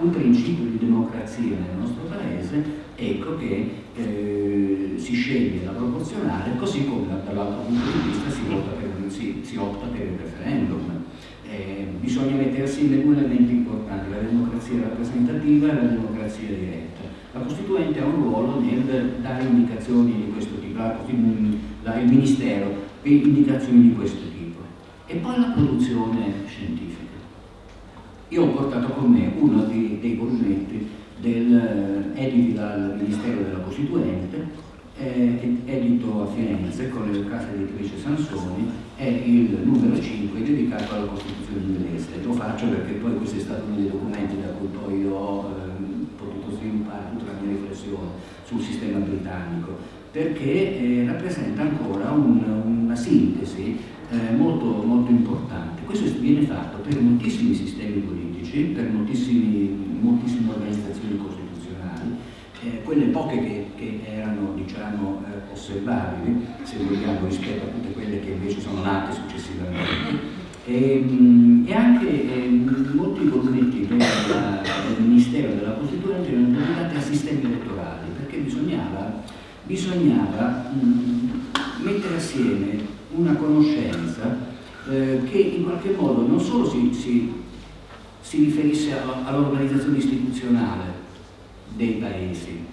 un principio di democrazia nel nostro paese, ecco che eh, si sceglie la proporzionale, così come dall'altro punto di vista si, per, si, si opta per il referendum. Eh, bisogna mettere assieme due elementi importanti, la democrazia rappresentativa e la democrazia diretta. La Costituente ha un ruolo nel dare indicazioni di questo tipo, il Ministero per indicazioni di questo tipo. E poi la produzione scientifica. Io ho portato con me uno dei, dei volumetti del, eh, editi dal Ministero della Costituente, eh, edito a Firenze con le case editrice Sansoni, è il numero 5 dedicato alla Costituzione inglese. Lo faccio perché poi questo è stato uno dei documenti da cui poi ho eh, potuto sviluppare tutta la mia riflessione sul sistema britannico, perché eh, rappresenta ancora un, una sintesi eh, molto, molto importante. Questo viene fatto per moltissimi sistemi politici, per moltissime organizzazioni costituzionali, eh, quelle poche che, che erano diciamo, eh, osservabili, se vogliamo, rispetto a tutte quelle che invece sono nate successivamente. E, ehm, e anche eh, molti volumetti del, Ministero della Costituente erano dedicati a sistemi elettorali, perché bisognava, bisognava mh, mettere assieme una conoscenza eh, che in qualche modo non solo si, si, si riferisse all'organizzazione istituzionale dei paesi,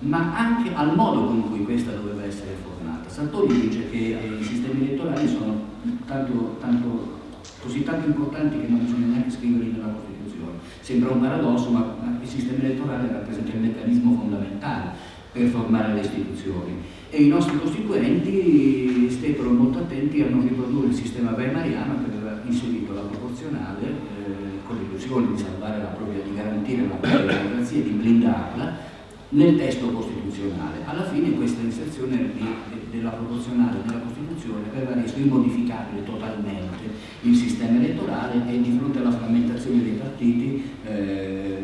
ma anche al modo con cui questa doveva essere formata. Sartori dice che i sistemi elettorali sono tanto, tanto, così tanto importanti che non bisogna neanche scriverli nella Costituzione. Sembra un paradosso, ma il sistema elettorale rappresenta il meccanismo fondamentale per formare le istituzioni e i nostri costituenti stettero molto attenti a non riprodurre il sistema weimariano che aveva inserito la proporzionale eh, con l'illusione di salvare la propria, di garantire la propria [COUGHS] democrazia, di blindarla nel testo costituzionale. Alla fine questa inserzione di, de, della proporzionale nella Costituzione aveva reso immodificabile totalmente il sistema elettorale e di fronte alla frammentazione dei partiti eh,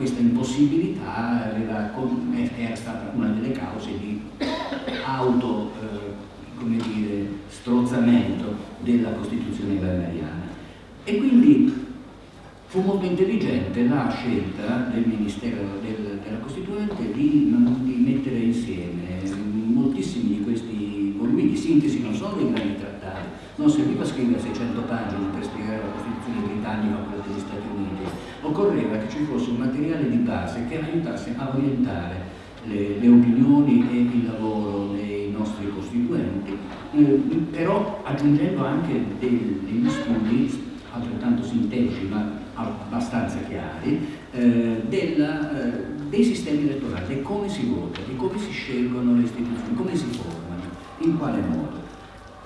questa impossibilità aveva, era stata una delle cause di auto eh, come dire, strozzamento della Costituzione weimariana. E quindi fu molto intelligente la scelta del Ministero del, della Costituente di, di, mettere insieme moltissimi di questi volumi di sintesi, non solo dei grandi trattati, non serviva scrivere 600 pagine per spiegare la Costituzione britannica o quella degli Stati Uniti, occorreva che ci fosse un materiale di base che aiutasse a orientare le, le opinioni e il lavoro dei nostri costituenti, eh, però aggiungendo anche degli studi altrettanto sintetici ma abbastanza chiari, eh, della, eh, dei sistemi elettorali, di come si vota, di come si scelgono le istituzioni, come si formano, in quale modo.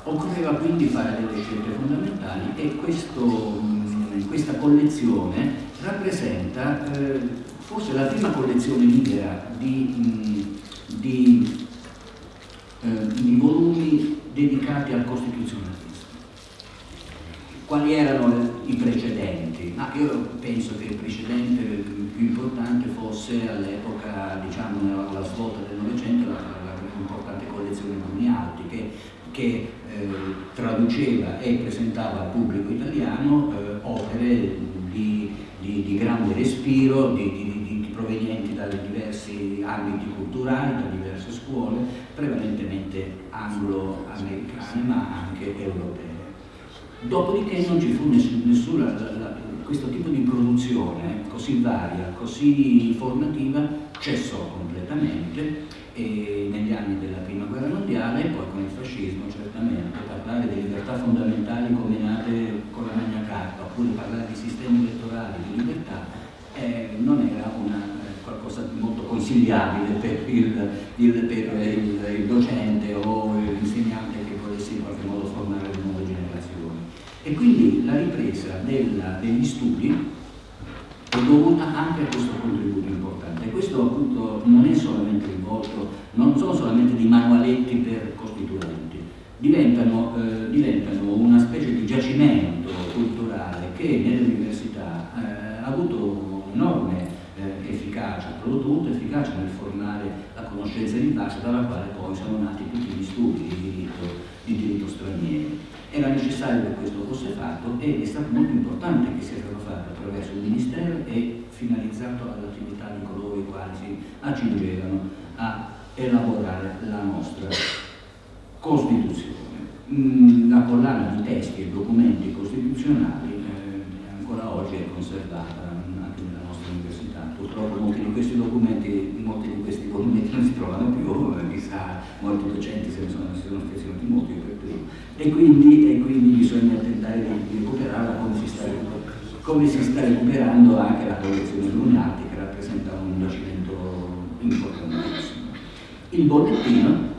Occorreva quindi fare delle scelte fondamentali e questo, mm, questa collezione rappresenta eh, forse la prima collezione libera di, di, eh, di volumi dedicati al costituzionalismo quali erano i precedenti? Ah, io penso che il precedente più importante fosse all'epoca, diciamo, alla svolta del Novecento, l'importante collezione Brunialti, che, che eh, traduceva e presentava al pubblico italiano eh, opere di, di, di, grande respiro, di, provenienti da diversi ambiti culturali, da diverse scuole, prevalentemente anglo-americane ma anche europee. Dopodiché non ci fu nessuna, questo tipo di produzione così varia, così formativa, cessò completamente e negli anni della prima guerra mondiale, poi con il fascismo certamente, parlare di libertà fondamentali come nate con la Magna Carta, oppure parlare di sistemi elettorali, di libertà, eh, non era una, eh, qualcosa di molto consigliabile per il, il, per il, il docente o l'insegnante che volesse in qualche modo formare le nuove generazioni. E quindi la ripresa della, degli studi è dovuta anche a questo contributo importante. E questo appunto non è solamente rivolto, non sono solamente dei manualetti per costituenti, diventano, eh, diventano una specie di giacimento culturale che nelle università eh, ha avuto un'enorme eh, efficacia, prodotto efficacia nel formare la conoscenza di base dalla quale poi sono nati tutti gli studi di diritto, di diritto straniero. Era necessario che questo fosse fatto ed è stato molto importante che sia stato fatto attraverso il Ministero e finalizzato all'attività di coloro i quali si accingevano a elaborare la nostra Costituzione. Mm, la collana di testi e documenti costituzionali eh, ancora oggi è conservata anche nella nostra università. Purtroppo molti di questi documenti, molti di questi documenti non si trovano più, eh, chissà, molti docenti se ne sono, si sono stazionati molti per primo e quindi, e quindi bisogna tentare di, recuperarla come si, sta, come si sta recuperando anche la collezione Lunati che rappresenta un giacimento importantissimo. Il bollettino,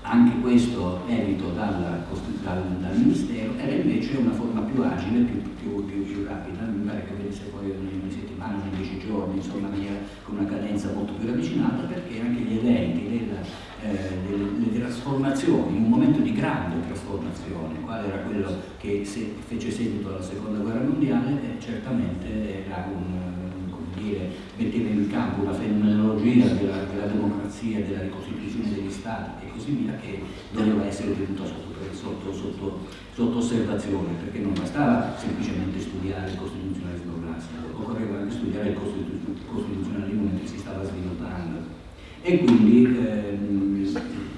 anche questo edito dal, dal, dal, Ministero, era invece una forma più agile, più, più, più, più rapida, mi pare che venisse poi una settimana, in dieci giorni, insomma, con una cadenza molto più ravvicinata perché anche gli eventi della eh, delle, trasformazioni, in un momento di grande trasformazione, quale era quello che se, fece seguito alla seconda guerra mondiale, eh, certamente era un, dire, metteva in campo una fenomenologia della, della, democrazia, della ricostituzione degli stati e così via che doveva essere tenuta sotto, sotto, sotto, sotto osservazione, perché non bastava semplicemente studiare il costituzionalismo classico, occorreva anche studiare il costituzionalismo mentre si stava sviluppando. E quindi ehm,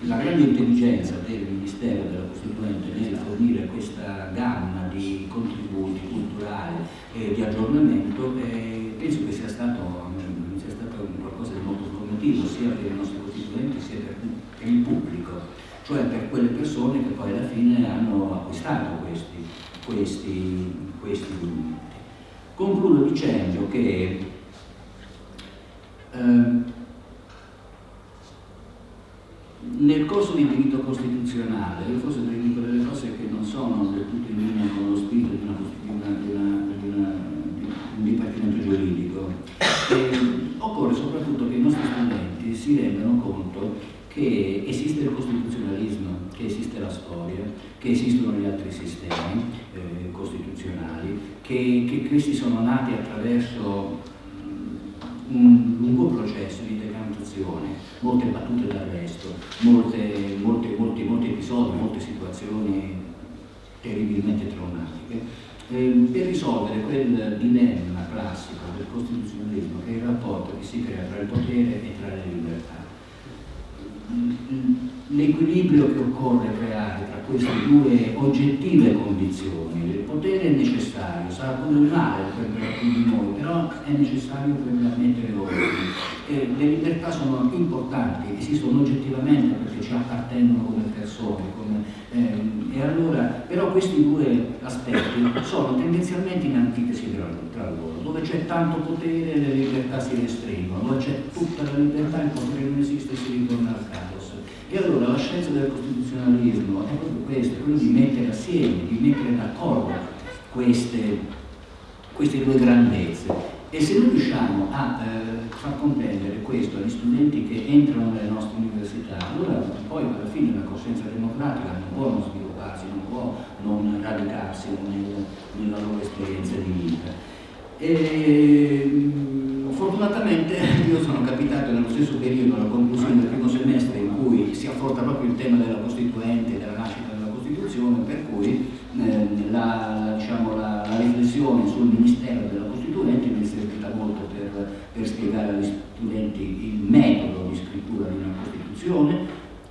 la grande intelligenza del Ministero della Costituente nel fornire questa gamma di contributi culturali e di aggiornamento eh, penso che sia stato, sia stato, qualcosa di molto formativo sia per i nostri costituenti sia per, per il pubblico, cioè per quelle persone che poi alla fine hanno acquistato questi, questi, questi documenti. Concludo dicendo che eh, nel corso di diritto costituzionale, io forse dico delle cose che non sono del tutto in linea con lo spirito di, una, di, una, di, una, di un dipartimento giuridico, eh, occorre soprattutto che i nostri studenti si rendano conto che esiste il costituzionalismo, che esiste la storia, che esistono gli altri sistemi eh, costituzionali, che, che questi sono nati attraverso un lungo processo di decantazione, molte battute d'arresto, molti, molti episodi, molte situazioni terribilmente traumatiche, eh, per risolvere quel dilemma classico del costituzionalismo che è il rapporto che si crea tra il potere e tra le libertà. 嗯嗯。L'equilibrio che occorre creare tra queste due oggettive condizioni, il potere è necessario, sarà pure un male per alcuni di noi, però è necessario per mettere ordine. Eh, le libertà sono importanti, esistono oggettivamente perché ci appartengono come persone, come, eh, e allora, però questi due aspetti sono tendenzialmente in antitesi tra, loro. Dove c'è tanto potere le libertà si restringono, dove c'è tutta la libertà il potere non esiste e si ritorna al caos. E allora la scienza del costituzionalismo è proprio questo, è quello di mettere assieme, di mettere d'accordo queste, queste due grandezze e se noi riusciamo a eh, far comprendere questo agli studenti che entrano nelle nostre università, allora poi alla fine la coscienza democratica non può non svilupparsi, non può non radicarsi nel, nella loro esperienza di vita. E, fortunatamente io sono capitato nello stesso periodo, alla conclusione del primo semestre, in cui si affronta proprio il tema della Costituente, della nascita della Costituzione, per cui eh, la, diciamo, la, la riflessione sul Ministero della Costituente mi è servita molto per, per spiegare agli studenti il metodo di scrittura di una Costituzione,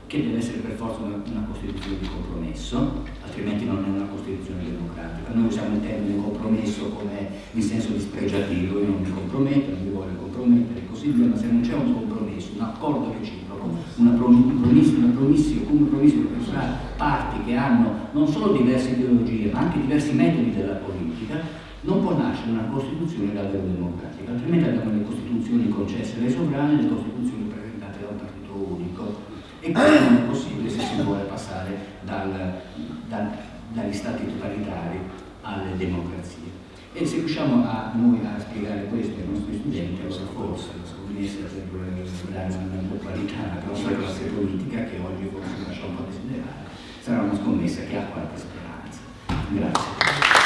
che deve essere per forza una, una, Costituzione di compromesso, altrimenti non è una Costituzione democratica. Noi usiamo il termine compromesso come in senso dispregiativo, io non mi comprometto, non mi voglio compromettere così via, ma se non c'è un compromesso, un accordo reciproco, una promessa, una promissio, un compromesso tra parti che hanno non solo diverse ideologie, ma anche diversi metodi della politica, non può nascere una Costituzione davvero democratica, altrimenti abbiamo le Costituzioni concesse dai sovrani le Costituzioni presentate da un partito unico. E questo non è possibile se si vuole passare dal, dal, dagli stati totalitari alle democrazie. E se riusciamo a noi a spiegare questo ai nostri studenti, allora forse scommessa per dare una qualità alla nostra classe politica, che oggi forse lascia un po' desiderare, sarà una scommessa che ha qualche speranza. Grazie.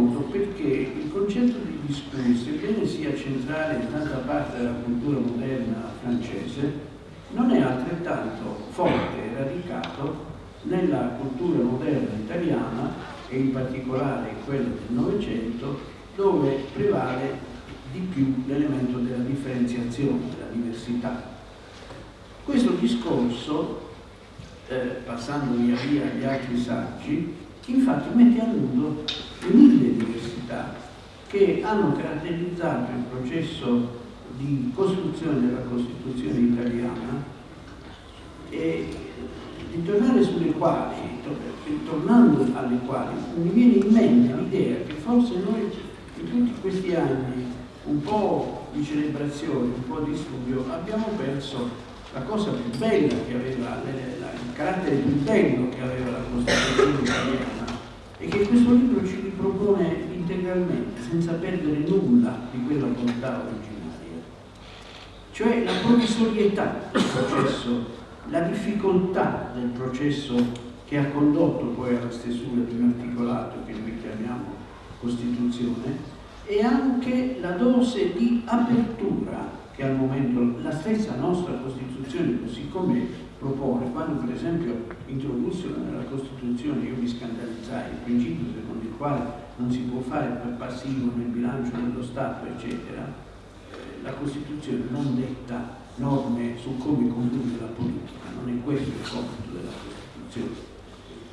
Molto perché il concetto di discorso, sebbene sia centrale in tanta parte della cultura moderna francese, non è altrettanto forte e radicato nella cultura moderna italiana e in particolare quella del Novecento, dove prevale di più l'elemento della differenziazione, della diversità. Questo discorso, eh, passando via via agli altri saggi, infatti mette a nudo mille diversità che hanno caratterizzato il processo di costruzione della Costituzione italiana e ritornare sulle quali, ritornando alle quali, mi viene in mente l'idea che forse noi in tutti questi anni un po' di celebrazione, un po' di studio, abbiamo perso la cosa più bella che aveva, il carattere più bello che aveva la Costituzione italiana è che questo libro ci ripropone integralmente, senza perdere nulla di quella volontà originaria. Cioè la provvisorietà del processo, la difficoltà del processo che ha condotto poi alla stesura di un articolato che noi chiamiamo Costituzione e anche la dose di apertura che al momento la stessa nostra Costituzione così come propone, quando per esempio introdussero nella Costituzione, io mi scandalizzai, il principio secondo il quale non si può fare per passivo nel bilancio dello Stato, eccetera, eh, la Costituzione non detta norme su come condurre la politica, non è questo il compito della Costituzione.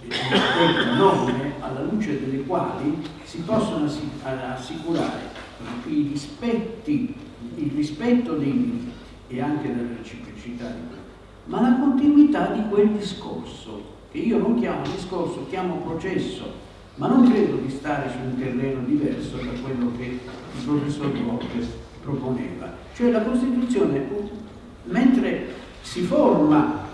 Detta norme alla luce delle quali si possono assicurare i rispetti il rispetto dei diritti e anche della reciprocità di ma la continuità di quel discorso, che io non chiamo discorso, chiamo processo, ma non credo di stare su un terreno diverso da quello che il professor Borges proponeva. Cioè la Costituzione, mentre si forma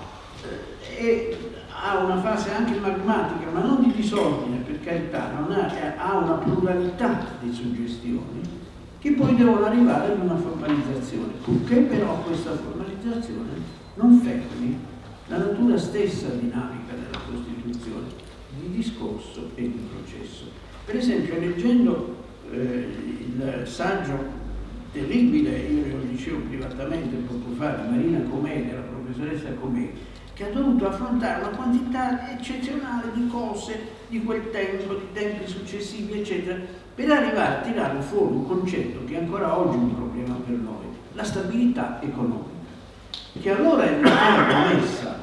eh, ha una fase anche magmatica, ma non di disordine, per carità, ha, ha una pluralità di suggestioni, che poi devono arrivare ad una formalizzazione, purché però questa formalizzazione non fermi la natura stessa dinamica della Costituzione, di discorso e di processo. Per esempio, leggendo eh, il saggio terribile, io lo dicevo privatamente poco fa, di Marina Comè, della professoressa Comè, che ha dovuto affrontare una quantità eccezionale di cose di quel tempo, di tempi successivi, eccetera, per arrivare a tirare fuori un concetto che ancora oggi è un problema per noi, la stabilità economica, che allora è una promessa,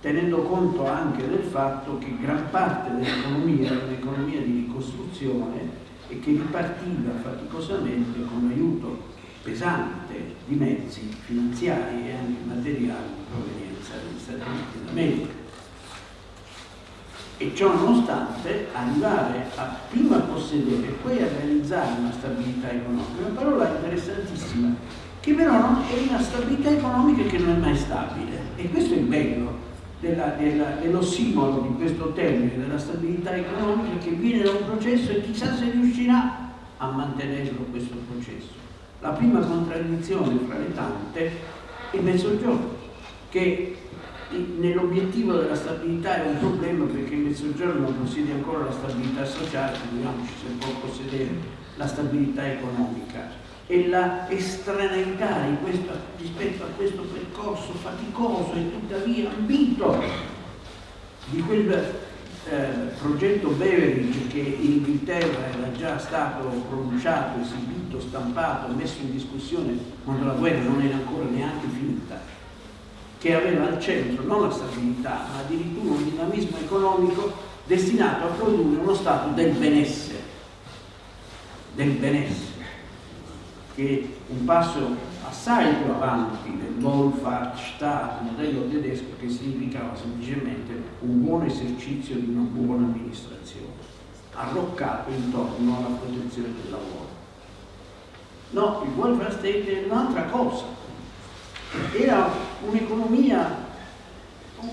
tenendo conto anche del fatto che gran parte dell'economia era un'economia di ricostruzione e che ripartiva faticosamente con l'aiuto pesante di mezzi finanziari e anche materiali di provenienza degli Stati Uniti d'America. E ciò nonostante arrivare a prima possedere e poi a realizzare una stabilità economica, una parola interessantissima, che però è una stabilità economica che non è mai stabile e questo è il bello della, della, dell'ossimolo di questo termine, della stabilità economica che viene da un processo e chissà se riuscirà a mantenerlo questo processo. La prima contraddizione fra le tante è il mezzogiorno, che nell'obiettivo della stabilità è un problema perché il Mezzogiorno non possiede ancora la stabilità sociale, figuriamoci se può possedere la stabilità economica e la estraneità questo, rispetto a questo percorso faticoso e tuttavia ambito di quel eh, progetto Beveridge che in Inghilterra era già stato pronunciato, esibito, stampato, messo in discussione quando la guerra non era ancora neanche finita che aveva al centro non la stabilità, ma addirittura un dinamismo economico destinato a produrre uno stato del benessere, del benessere, che un passo assai più avanti del Wohlfahrtsstaat, modello tedesco che significava semplicemente un buon esercizio di una buona amministrazione, arroccato intorno alla protezione del lavoro. No, il welfare state è un'altra cosa, era un'economia,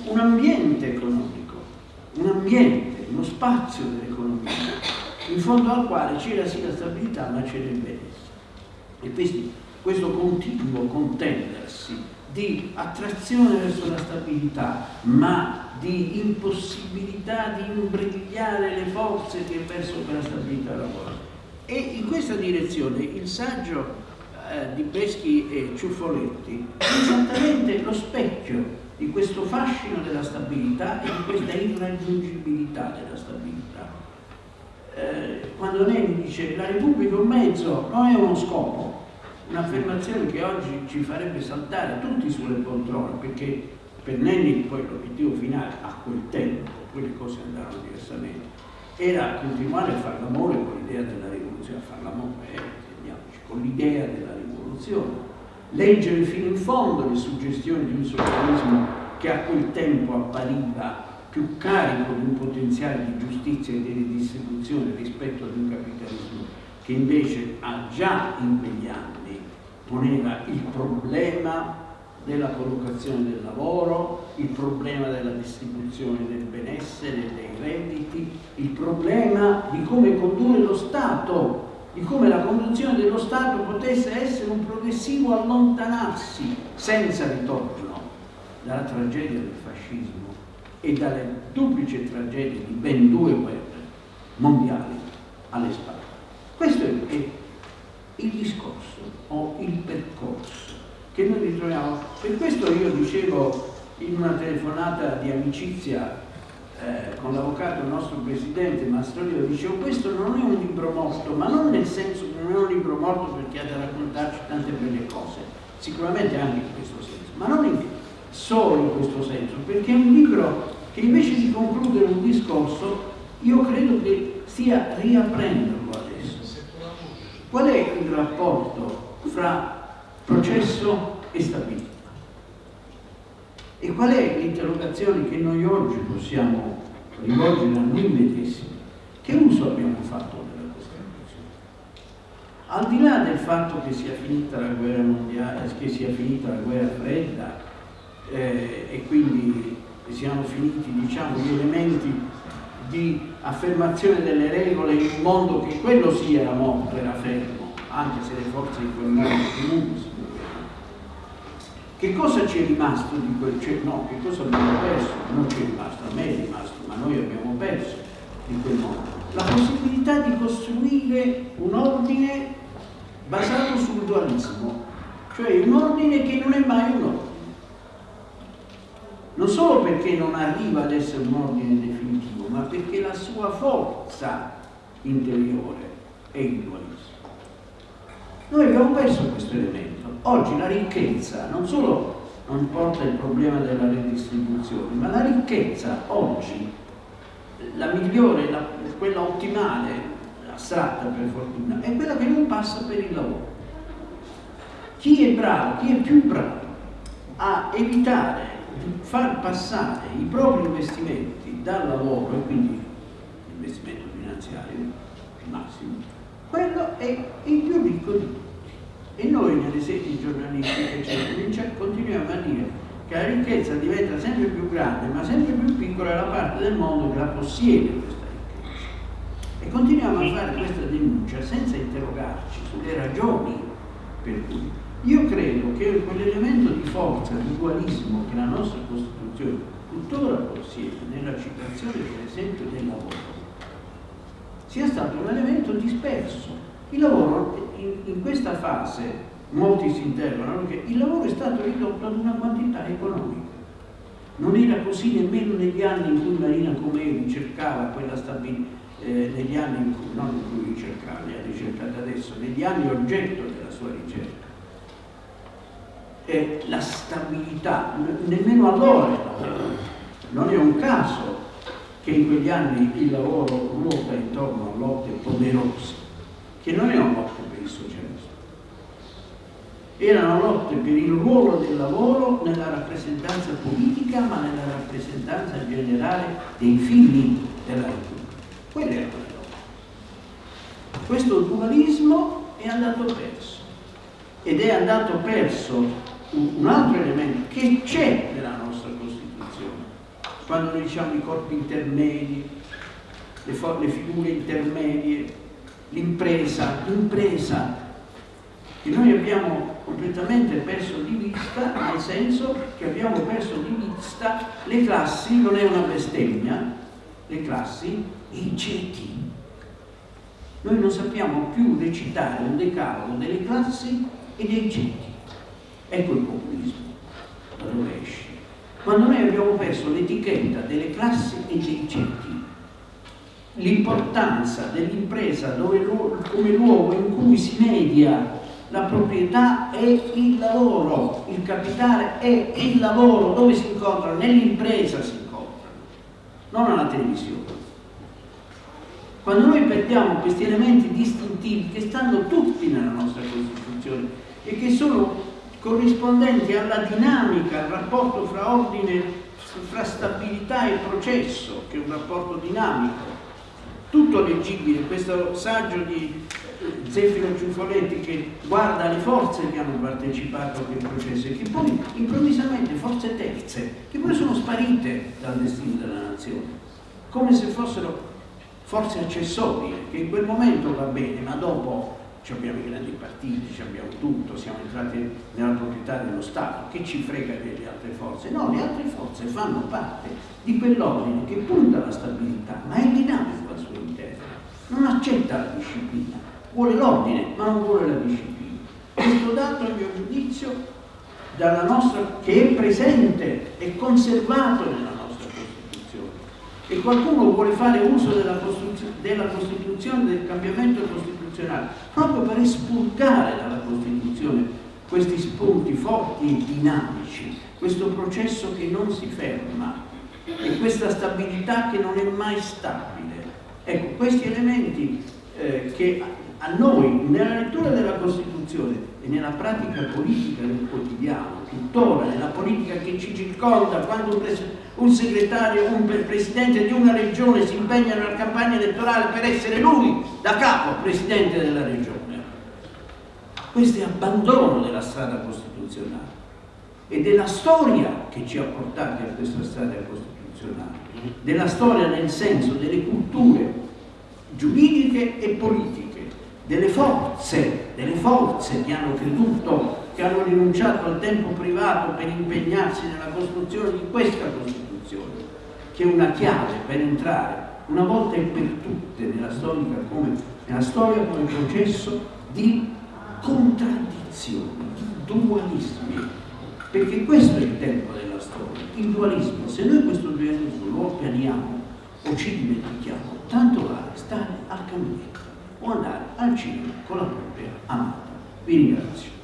un ambiente economico, un ambiente, uno spazio dell'economia, in fondo al quale c'era sì la stabilità ma c'era il benessere. E questi, questo continuo contendersi di attrazione verso la stabilità, ma di impossibilità di imbrigliare le forze che verso quella stabilità lavorano. E in questa direzione il saggio eh, di Peschi e Ciuffoletti è esattamente lo specchio di questo fascino della stabilità e di questa irraggiungibilità della stabilità. Eh, quando Nemi dice la Repubblica è un mezzo, non è uno scopo, un'affermazione che oggi ci farebbe saltare tutti sulle poltrone, perché per Nenni poi l'obiettivo finale a quel tempo, poi le cose andarono diversamente, era continuare a fare l'amore con l'idea della rivoluzione, a fare l'amore, eh, con l'idea della rivoluzione, leggere fino in fondo le suggestioni di un socialismo che a quel tempo appariva più carico di un potenziale di giustizia e di ridistribuzione rispetto ad un capitalismo che invece ha già in quegli anni poneva il problema della collocazione del lavoro, il problema della distribuzione del benessere, dei redditi, il problema di come condurre lo Stato, di come la conduzione dello Stato potesse essere un progressivo allontanarsi senza ritorno dalla tragedia del fascismo e dalle duplici tragedie di ben due guerre mondiali alle spalle. Questo è il discorso o il percorso che noi ritroviamo. Per questo io dicevo in una telefonata di amicizia eh, con l'avvocato, nostro presidente Mastrolio, dicevo questo non è un libro morto, ma non nel senso che non è un libro morto perché ha da raccontarci tante belle cose, sicuramente anche in questo senso, ma non in, solo in questo senso, perché è un libro che invece di concludere un discorso, io credo che stia riaprenderlo adesso. Qual è il rapporto fra processo e stabilità? E qual è l'interrogazione che noi oggi possiamo rivolgere a noi medesimi? Che uso abbiamo fatto della Costituzione? Al di là del fatto che sia finita la guerra mondiale, che sia finita la guerra fredda eh, e quindi siano finiti diciamo, gli elementi di affermazione delle regole in un mondo che quello sì era morto, era fermo, anche se le forze di quel mondo comunque si che cosa ci è rimasto di quel... Cioè, no, che cosa abbiamo perso? Non ci è rimasto, a me è rimasto, ma noi abbiamo perso di quel mondo. La possibilità di costruire un ordine basato sul dualismo, cioè un ordine che non è mai un ordine. Non solo perché non arriva ad essere un ordine definitivo, ma perché la sua forza interiore è il dualismo. Noi abbiamo perso questo elemento. Oggi la ricchezza non solo non porta il problema della redistribuzione, ma la ricchezza oggi, la migliore, la, quella ottimale, astratta per fortuna, è quella che non passa per il lavoro. Chi è bravo, chi è più bravo a evitare far passare i propri investimenti dal lavoro e quindi l'investimento finanziario massimo, quello è il più ricco di tutti. E noi nelle sedi giornalistiche eccetera, continuiamo a dire che la ricchezza diventa sempre più grande, ma sempre più piccola è la parte del mondo che la possiede questa ricchezza. E continuiamo a fare questa denuncia senza interrogarci sulle ragioni per cui. Io credo che quell'elemento di forza, di dualismo che la nostra Costituzione tuttora possiede nella citazione per esempio del lavoro, sia stato un elemento disperso il lavoro, in, in questa fase, molti si interrogano perché il lavoro è stato ridotto ad una quantità economica. Non era così nemmeno negli anni in cui Marina Comei ricercava quella stabilità, eh, negli anni in cui, non in cui ricercava, ne ha ricercata adesso, negli anni oggetto della sua ricerca. E la stabilità, nemmeno allora non è un caso che in quegli anni il lavoro ruota intorno a lotte poderose che non erano lotte per il socialismo, erano lotte per il ruolo del lavoro nella rappresentanza politica, ma nella rappresentanza generale dei figli della Repubblica. Quelle erano le lotte. Questo dualismo è andato perso ed è andato perso un altro elemento che c'è nella nostra Costituzione. Quando noi diciamo i corpi intermedi, le, le figure intermedie, l'impresa, l'impresa che noi abbiamo completamente perso di vista, nel senso che abbiamo perso di vista le classi, non è una bestemmia, le classi e i ceti. Noi non sappiamo più recitare un decalogo delle classi e dei ceti. Ecco il populismo, da dove esce. Quando noi abbiamo perso l'etichetta delle classi e ceti, l'importanza dell'impresa come luogo in cui si media la proprietà e il lavoro, il capitale è il lavoro, dove si incontrano? Nell'impresa si incontrano, non alla televisione. Quando noi perdiamo questi elementi distintivi che stanno tutti nella nostra Costituzione e che sono corrispondenti alla dinamica, al rapporto fra ordine, fra stabilità e processo, che è un rapporto dinamico, tutto leggibile, questo saggio di Zeffiro Ciuffoletti che guarda le forze che hanno partecipato a quel processo e che poi improvvisamente forze terze, che poi sono sparite dal destino della nazione, come se fossero forze accessorie, che in quel momento va bene, ma dopo abbiamo i grandi partiti, abbiamo tutto, siamo entrati nella proprietà dello Stato, che ci frega delle altre forze? No, le altre forze fanno parte di quell'ordine che punta alla stabilità, ma è dinamico al suo interno, non accetta la disciplina, vuole l'ordine, ma non vuole la disciplina. Questo dato, a mio giudizio, dalla nostra, che è presente e conservato nella nostra Costituzione. E qualcuno vuole fare uso della Costituzione, della Costituzione del cambiamento costituzionale costituzionale, proprio per espurgare dalla Costituzione questi spunti forti e dinamici, questo processo che non si ferma e questa stabilità che non è mai stabile. Ecco, questi elementi eh, che a noi, nella lettura della Costituzione e nella pratica politica del quotidiano, tuttora nella politica che ci circonda, quando un un segretario, un presidente di una regione si impegna nella campagna elettorale per essere lui da capo presidente della regione. Questo è abbandono della strada costituzionale e della storia che ci ha portati a questa strada costituzionale, della storia nel senso delle culture giuridiche e politiche, delle forze, delle forze che hanno creduto, che hanno rinunciato al tempo privato per impegnarsi nella costruzione di questa Costituzione che è una chiave per entrare una volta e per tutte nella storia come, nella storia come processo di contraddizioni, di dualismi, perché questo è il tempo della storia, il dualismo. Se noi questo dualismo lo pianiamo o ci dimentichiamo, tanto vale stare al caminetto o andare al cinema con la propria amata. Vi ringrazio.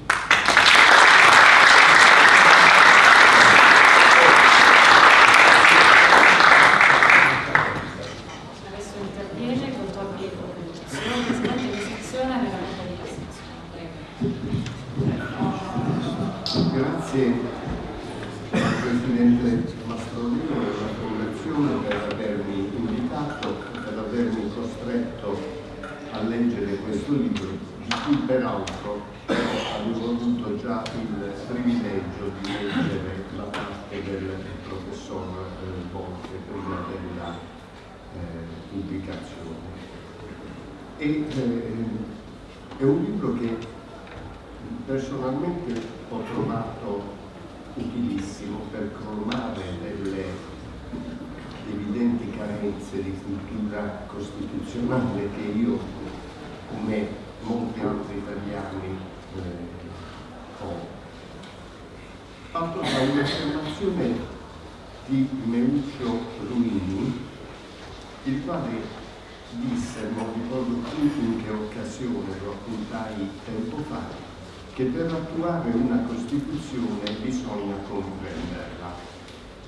che per attuare una Costituzione bisogna comprenderla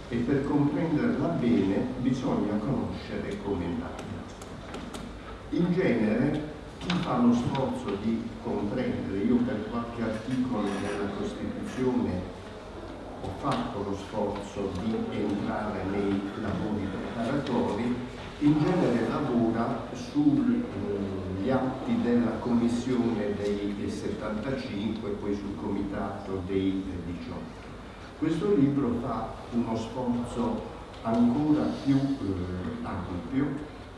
e per comprenderla bene bisogna conoscere come nata. In genere chi fa lo sforzo di comprendere, io per qualche articolo della Costituzione ho fatto lo sforzo di entrare nei lavori preparatori, in genere lavora sugli eh, atti della commissione dei 75 e poi sul comitato dei 18. Questo libro fa uno sforzo ancora più eh, ampio,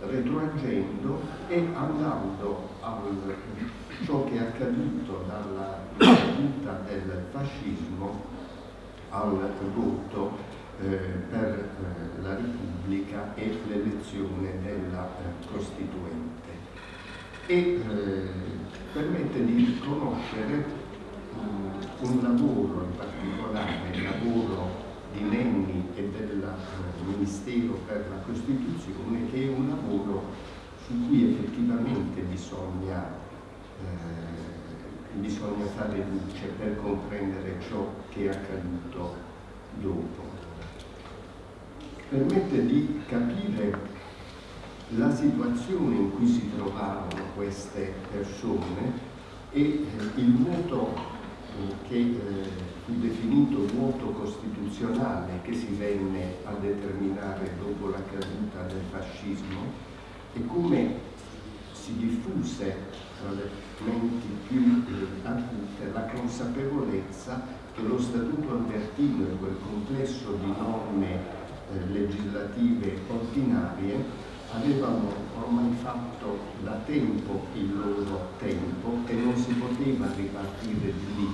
retroagendo e andando a ciò che è accaduto dalla caduta del fascismo al voto eh, per eh, la Repubblica e l'elezione della eh, Costituente. E permette di conoscere un lavoro in particolare, il lavoro di Nenni e del Ministero per la Costituzione, che è un lavoro su cui effettivamente bisogna, eh, bisogna fare luce per comprendere ciò che è accaduto dopo. Permette di capire la situazione in cui si trovavano queste persone e eh, il eh, che eh, fu definito voto costituzionale che si venne a determinare dopo la caduta del fascismo e come si diffuse tra le menti più eh, acute la consapevolezza che lo Statuto Albertino e quel complesso di norme eh, legislative ordinarie avevano ormai fatto da tempo il loro tempo e non si poteva ripartire di lì,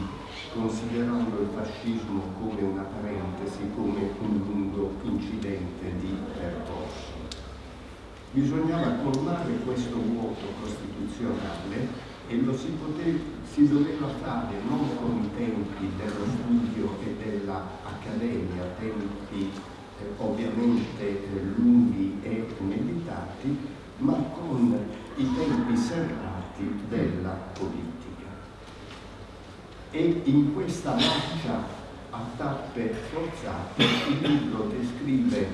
considerando il fascismo come una parentesi, come un lungo incidente di percorso. Bisognava colmare questo vuoto costituzionale e lo si, poteva, si doveva fare non con i tempi dello studio e dell'accademia, tempi ovviamente lunghi e meditati, ma con i tempi serrati della politica. E in questa marcia a tappe forzate il libro descrive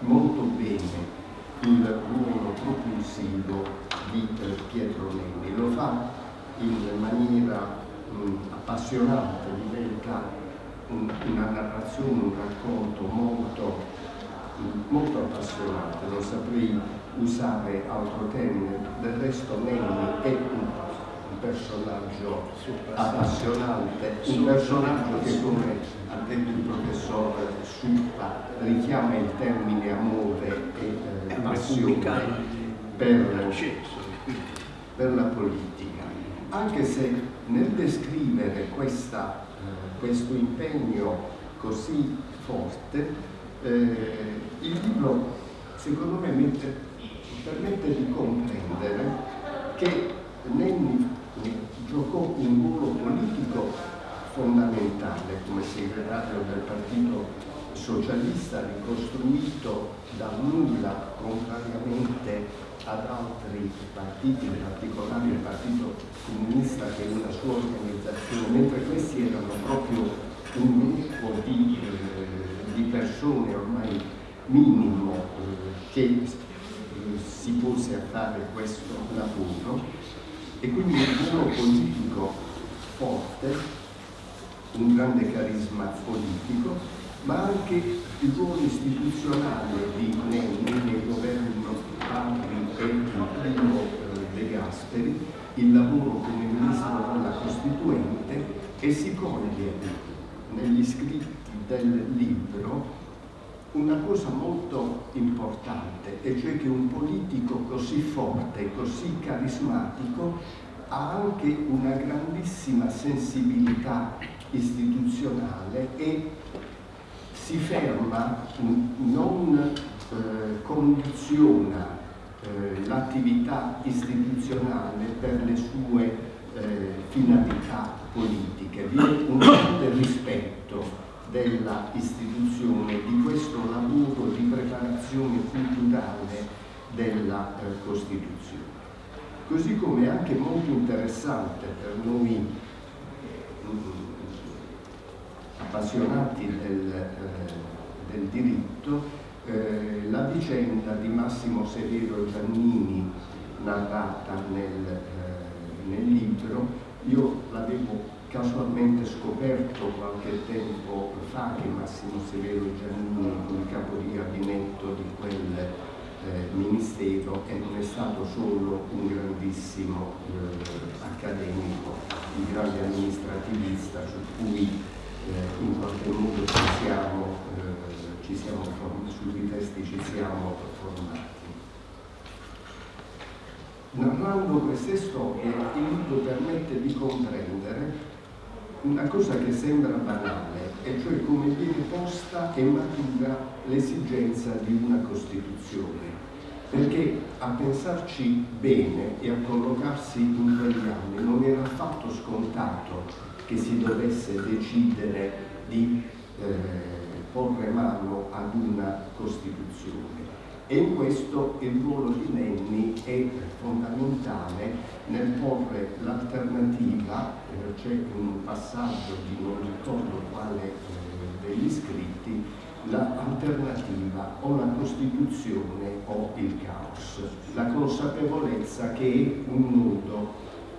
molto bene il ruolo propulsivo di Pietro Nenni. Lo fa in maniera mh, appassionante, diventa un, una narrazione, un racconto molto, molto appassionante, non saprei usare altro termine, del resto Nenni è un, un personaggio appassionante, un personaggio che come ha detto il professor Suppa richiama il termine amore e eh, passione per, per la politica, anche se nel descrivere questa questo impegno così forte, eh, il libro secondo me mette, permette di comprendere che Nenni giocò un ruolo politico fondamentale come segretario del Partito Socialista ricostruito da nulla contrariamente ad altri partiti, in particolare il Partito Comunista che una sua organizzazione, mentre questi erano proprio un gruppo di, eh, di persone ormai minimo eh, che eh, si pose a fare questo lavoro. E quindi un ruolo politico forte, un grande carisma politico, ma anche il ruolo istituzionale di Nenni nei governi Pampri e primo eh, De Gasperi, il lavoro come ministro della Costituente e si coglie negli scritti del libro una cosa molto importante, e cioè che un politico così forte, così carismatico, ha anche una grandissima sensibilità istituzionale e si ferma, non eh, condiziona eh, l'attività istituzionale per le sue eh, finalità politiche. Vi è un grande rispetto della istituzione di questo lavoro di preparazione culturale della eh, Costituzione. Così come è anche molto interessante per noi mm, appassionati del, eh, del diritto eh, la vicenda di Massimo Severo Giannini narrata nel, eh, nel libro, io l'avevo casualmente scoperto qualche tempo fa che Massimo Severo Giannini il capo di gabinetto di quel eh, ministero e non è stato solo un grandissimo eh, accademico, un grande amministrativista su cui eh, in qualche modo ci siamo sui testi ci siamo formati. Narrando queste storie, il libro permette di comprendere una cosa che sembra banale, e cioè come viene posta e matura l'esigenza di una Costituzione. Perché a pensarci bene e a collocarsi in quegli anni non era affatto scontato che si dovesse decidere di eh, porre mano ad una Costituzione. E in questo il ruolo di Nenni è fondamentale nel porre l'alternativa, eh, c'è un passaggio di non ricordo quale eh, degli scritti, l'alternativa o la Costituzione o il caos, la consapevolezza che è un nudo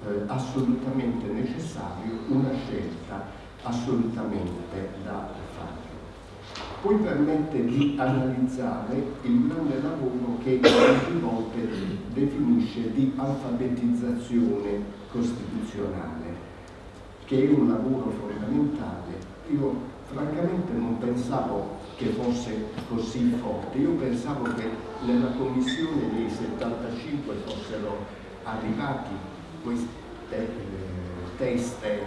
eh, assolutamente necessario, una scelta assolutamente da fare. Poi permette di analizzare il grande lavoro che molte volte definisce di alfabetizzazione costituzionale, che è un lavoro fondamentale. Io francamente non pensavo che fosse così forte, io pensavo che nella commissione dei 75 fossero arrivati queste eh, teste eh,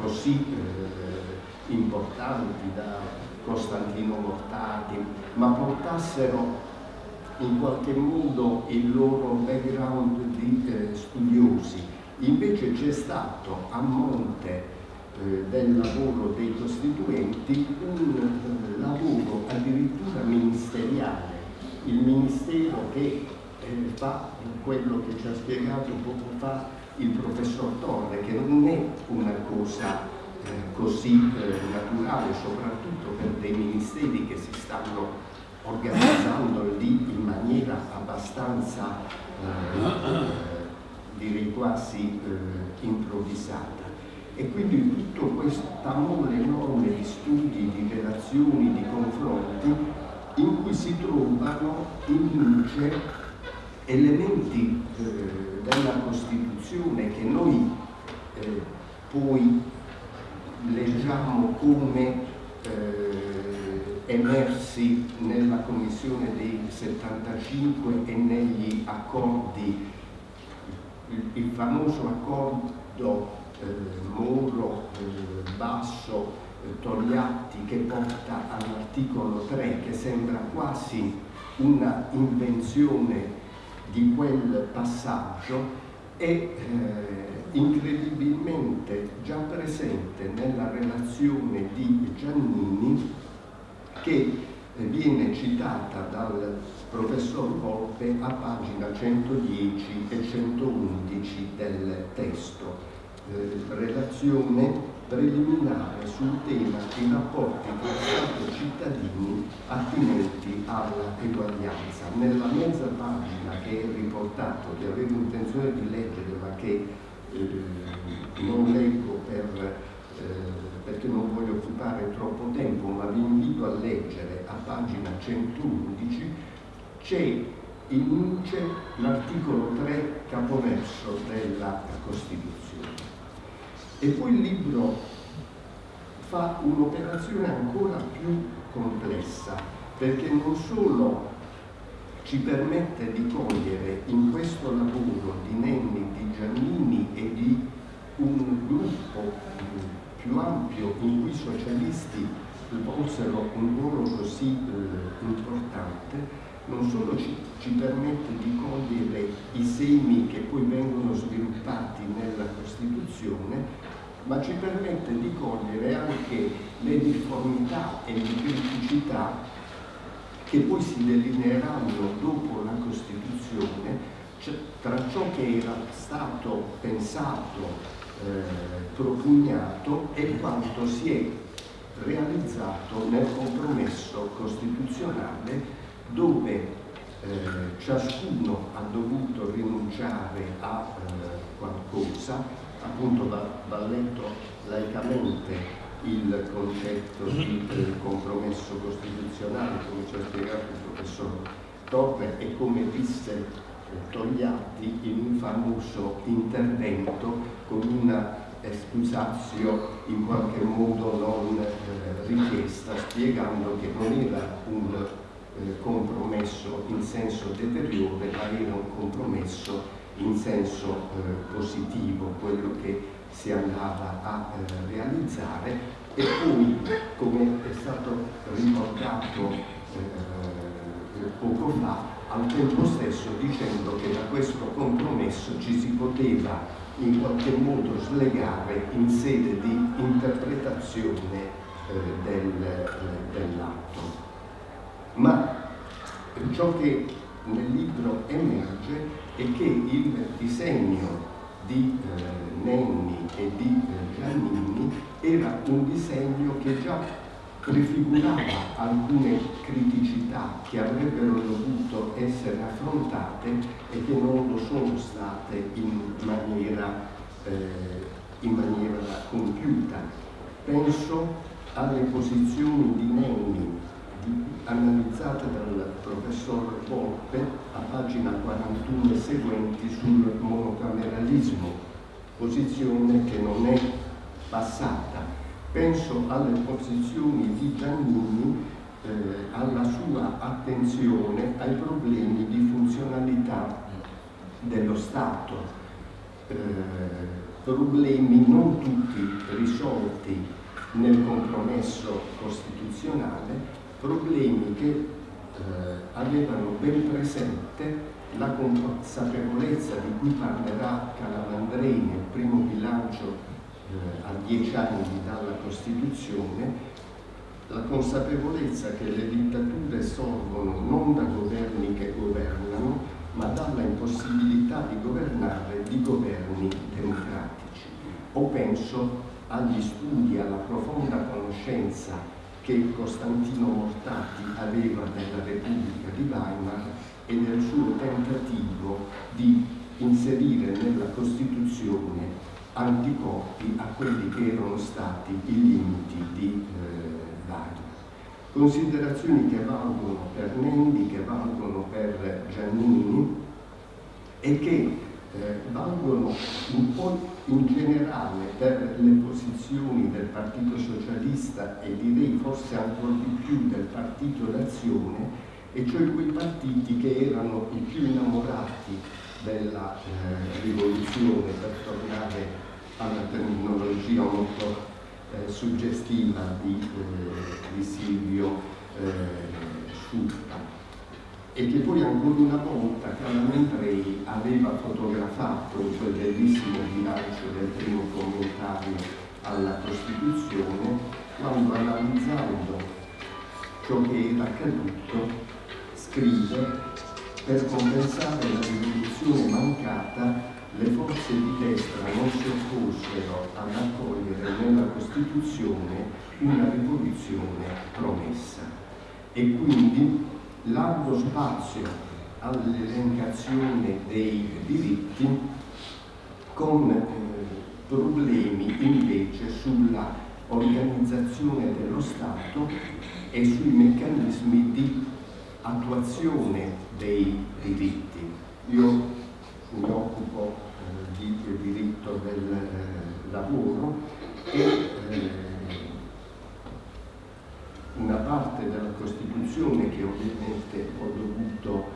così eh, importanti da Costantino Mortati, ma portassero in qualche modo il loro background di eh, studiosi. Invece c'è stato a monte eh, del lavoro dei costituenti un eh, lavoro addirittura ministeriale, il ministero che fa quello che ci ha spiegato poco fa il professor Torre, che non è una cosa così eh, naturale, soprattutto per dei ministeri che si stanno organizzando lì in maniera abbastanza, eh, direi quasi eh, improvvisata. E quindi tutta questa mole enorme di studi, di relazioni, di confronti, in cui si trovano in luce elementi eh, della Costituzione che noi eh, poi leggiamo come eh, emersi nella commissione dei 75 e negli accordi, il, il famoso accordo eh, Moro, eh, eh, che porta all'articolo 3 che sembra quasi una invenzione di quel passaggio e eh, incredibilmente già presente nella relazione di Giannini che eh, viene citata dal professor Volpe a pagina 110 e 111 del testo. Eh, relazione preliminare sul tema dei rapporti tra Stato e cittadini attinenti all'eguaglianza. Nella mezza pagina che è riportato, che avevo intenzione di leggere ma che eh, non leggo per, eh, perché non voglio occupare troppo tempo, ma vi invito a leggere a pagina 111, c'è in luce l'articolo 3 capoverso della Costituzione. E poi il libro fa un'operazione ancora più complessa, perché non solo ci permette di cogliere in questo lavoro di Nenni, di Giannini e di un gruppo più ampio in cui i socialisti svolsero un ruolo così eh, importante, non solo ci, ci, permette di cogliere i semi che poi vengono sviluppati nella Costituzione, ma ci permette di cogliere anche le difformità e le criticità che poi si delineeranno dopo la Costituzione cioè, tra ciò che era stato pensato, eh, propugnato e quanto si è realizzato nel compromesso costituzionale dove eh, ciascuno ha dovuto rinunciare a eh, qualcosa, appunto va, va letto laicamente il concetto di eh, compromesso costituzionale, come ci ha spiegato il professor Torre, e come disse eh, Togliatti in un famoso intervento con una escusazio in qualche modo non eh, richiesta, spiegando che non era un eh, compromesso in senso deteriore, ma era un compromesso in senso eh, positivo, quello che si andava a eh, realizzare e poi, come è stato ricordato eh, poco fa, al tempo stesso dicendo che da questo compromesso ci si poteva in qualche modo slegare in sede di interpretazione eh, del, eh, dell'atto. Ma ciò che nel libro emerge è che il disegno di eh, Nenni e di eh, Giannini era un disegno che già prefigurava alcune criticità che avrebbero dovuto essere affrontate e che non lo sono state in maniera, eh, in maniera compiuta. Penso alle posizioni di Nenni analizzate dal professor Volpe a pagina 41 e seguenti sul monocameralismo, posizione che non è passata. Penso alle posizioni di Giannini, eh, alla sua attenzione ai problemi di funzionalità dello Stato, eh, problemi non tutti risolti nel compromesso costituzionale, problemi che eh, avevano ben presente la consapevolezza di cui parlerà Calamandrei nel primo bilancio eh, a dieci anni dalla Costituzione, la consapevolezza che le dittature sorgono non da governi che governano, ma dalla impossibilità di governare di governi democratici. O penso agli studi, alla profonda conoscenza che Costantino Mortati aveva della Repubblica di Weimar e del suo tentativo di inserire nella Costituzione anticorpi a quelli che erano stati i limiti di eh, Weimar. Considerazioni che valgono per Nendi, che valgono per Giannini e che eh, valgono un po' in generale per le posizioni del Partito Socialista e direi forse ancora di più del Partito d'Azione, e cioè quei partiti che erano i più innamorati della eh, rivoluzione, per tornare alla terminologia molto eh, suggestiva di, eh, di Silvio eh, Sutta e che poi ancora una volta Calamandrei aveva fotografato in quel bellissimo bilancio del primo commentario alla Costituzione quando analizzando ciò che era accaduto scrive per compensare la rivoluzione mancata le forze di destra non si opposero ad accogliere nella Costituzione una rivoluzione promessa e quindi largo spazio all'elencazione dei diritti con eh, problemi invece sulla organizzazione dello Stato e sui meccanismi di attuazione dei diritti. Io mi occupo eh, di diritto del eh, lavoro e eh, una parte della Costituzione che ovviamente ho dovuto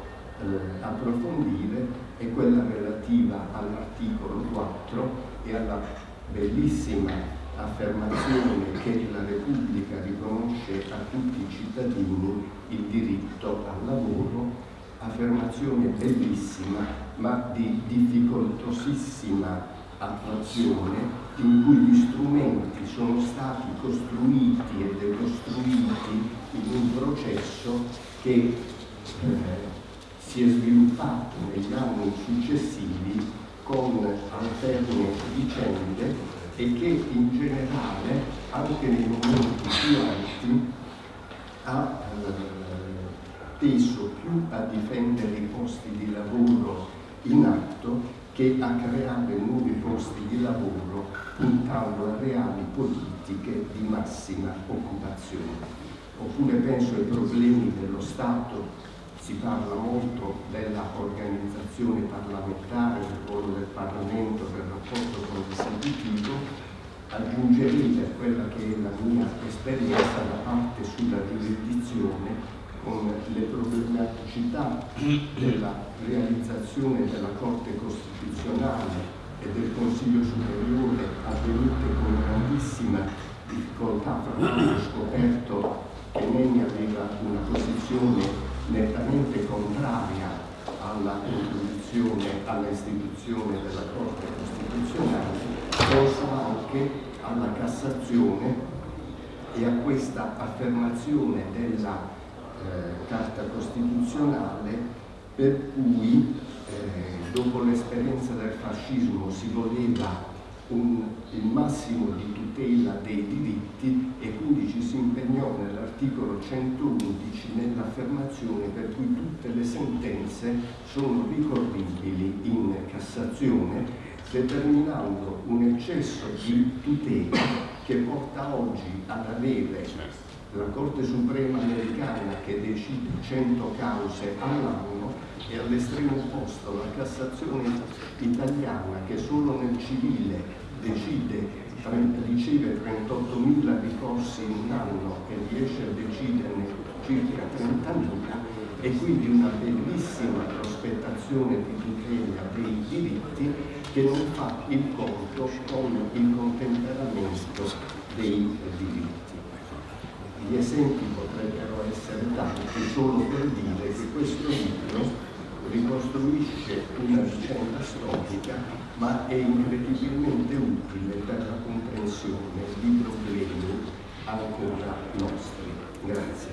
eh, approfondire è quella relativa all'articolo 4 e alla bellissima affermazione che la Repubblica riconosce a tutti i cittadini il diritto al lavoro, affermazione bellissima ma di difficoltosissima attuazione in cui gli strumenti sono stati costruiti e decostruiti in un processo che eh, si è sviluppato negli anni successivi con alterne vicende e che in generale anche nei momenti più alti ha eh, teso più a difendere i posti di lavoro in atto che a creare nuovi posti di lavoro puntando a reali politiche di massima occupazione. Oppure penso ai problemi dello Stato, si parla molto della organizzazione parlamentare, del ruolo del Parlamento, del rapporto con l'esecutivo, aggiungerei per quella che è la mia esperienza da parte sulla giurisdizione con le problematicità della realizzazione della Corte Costituzionale e del Consiglio Superiore avvenute con grandissima difficoltà, fra l'altro scoperto che Nenni aveva una posizione nettamente contraria alla composizione, all'istituzione della Corte Costituzionale, penso anche alla Cassazione e a questa affermazione della eh, Carta Costituzionale per cui eh, dopo l'esperienza del fascismo si voleva un, il massimo di tutela dei diritti e quindi ci si impegnò nell'articolo 111 nell'affermazione per cui tutte le sentenze sono ricorribili in Cassazione determinando un eccesso di tutela che porta oggi ad avere la Corte Suprema americana che decide 100 cause all'anno e all'estremo opposto la Cassazione italiana che solo nel civile decide riceve 38.000 ricorsi in un anno e riesce a deciderne circa 30.000 e quindi una bellissima prospettazione di tutela dei diritti che non fa il conto con il contemperamento dei diritti. Gli esempi potrebbero essere tanti solo per dire che questo libro ricostruisce una vicenda storica ma è incredibilmente utile per la comprensione di problemi ancora nostri. Grazie.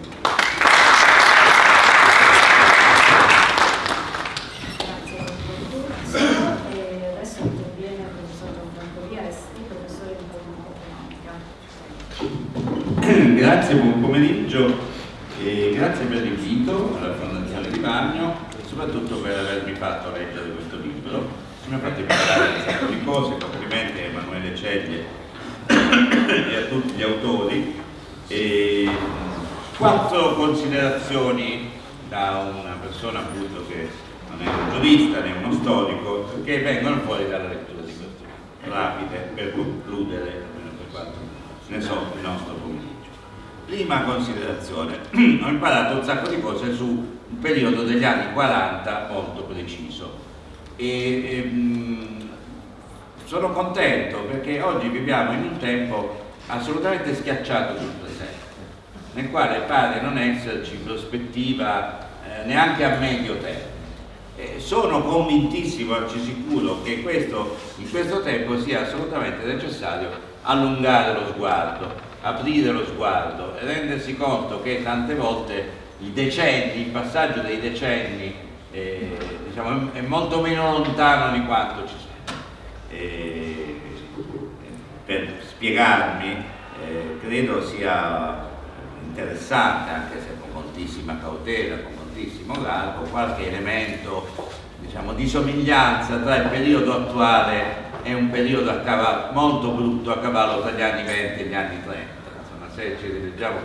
grazie, buon pomeriggio e grazie per l'invito alla Fondazione di Bagno e soprattutto per avermi fatto leggere questo libro. Mi ha fatto imparare un sacco di cose, complimenti a Emanuele Ceglie e a tutti gli autori. E quattro considerazioni da una persona appunto che non è un giurista né uno storico che vengono fuori dalla lettura di questo rapide per concludere, almeno per quanto ne so, il nostro pomeriggio. Prima considerazione, [CLEARS THROAT] ho imparato un sacco di cose su un periodo degli anni 40 molto preciso e ehm, sono contento perché oggi viviamo in un tempo assolutamente schiacciato sul presente, nel quale pare non esserci prospettiva eh, neanche a medio termine. Eh, sono convintissimo, anzi sicuro, che questo, in questo tempo sia assolutamente necessario allungare lo sguardo, aprire lo sguardo e rendersi conto che tante volte i decenni, il passaggio dei decenni eh, diciamo, è molto meno lontano di quanto ci sia. Eh, per spiegarmi, eh, credo sia interessante, anche se con moltissima cautela, con moltissimo garbo, qualche elemento diciamo, di somiglianza tra il periodo attuale è un periodo molto brutto a cavallo tra gli anni 20 e gli anni 30. Insomma, se ci rileggiamo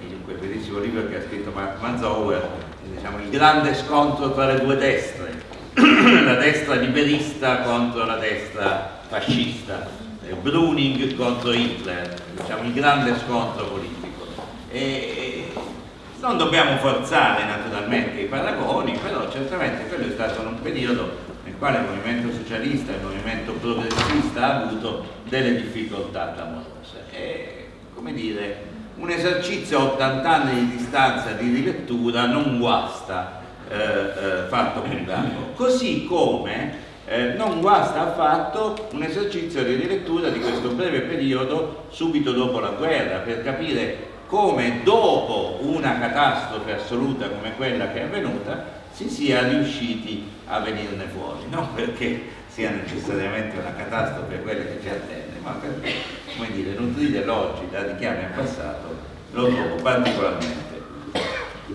in quel bellissimo libro che ha scritto Mark Manzauer, diciamo, il grande scontro tra le due destre, [COUGHS] la destra liberista contro la destra fascista, Bruning contro Hitler, diciamo, il grande scontro politico. E, non dobbiamo forzare naturalmente i paragoni, però certamente quello è stato un periodo nel quale il movimento socialista e il movimento progressista ha avuto delle difficoltà clamorose. E, come dire, un esercizio a 80 anni di distanza di rilettura non guasta eh, eh, fatto con garbo. Così come eh, non guasta affatto un esercizio di rilettura di questo breve periodo subito dopo la guerra per capire come dopo una catastrofe assoluta come quella che è avvenuta si sia riusciti a venirne fuori, non perché sia necessariamente una catastrofe quella che ci attende, ma perché, come dire, nutrire l'oggi da richiami al passato lo trovo particolarmente.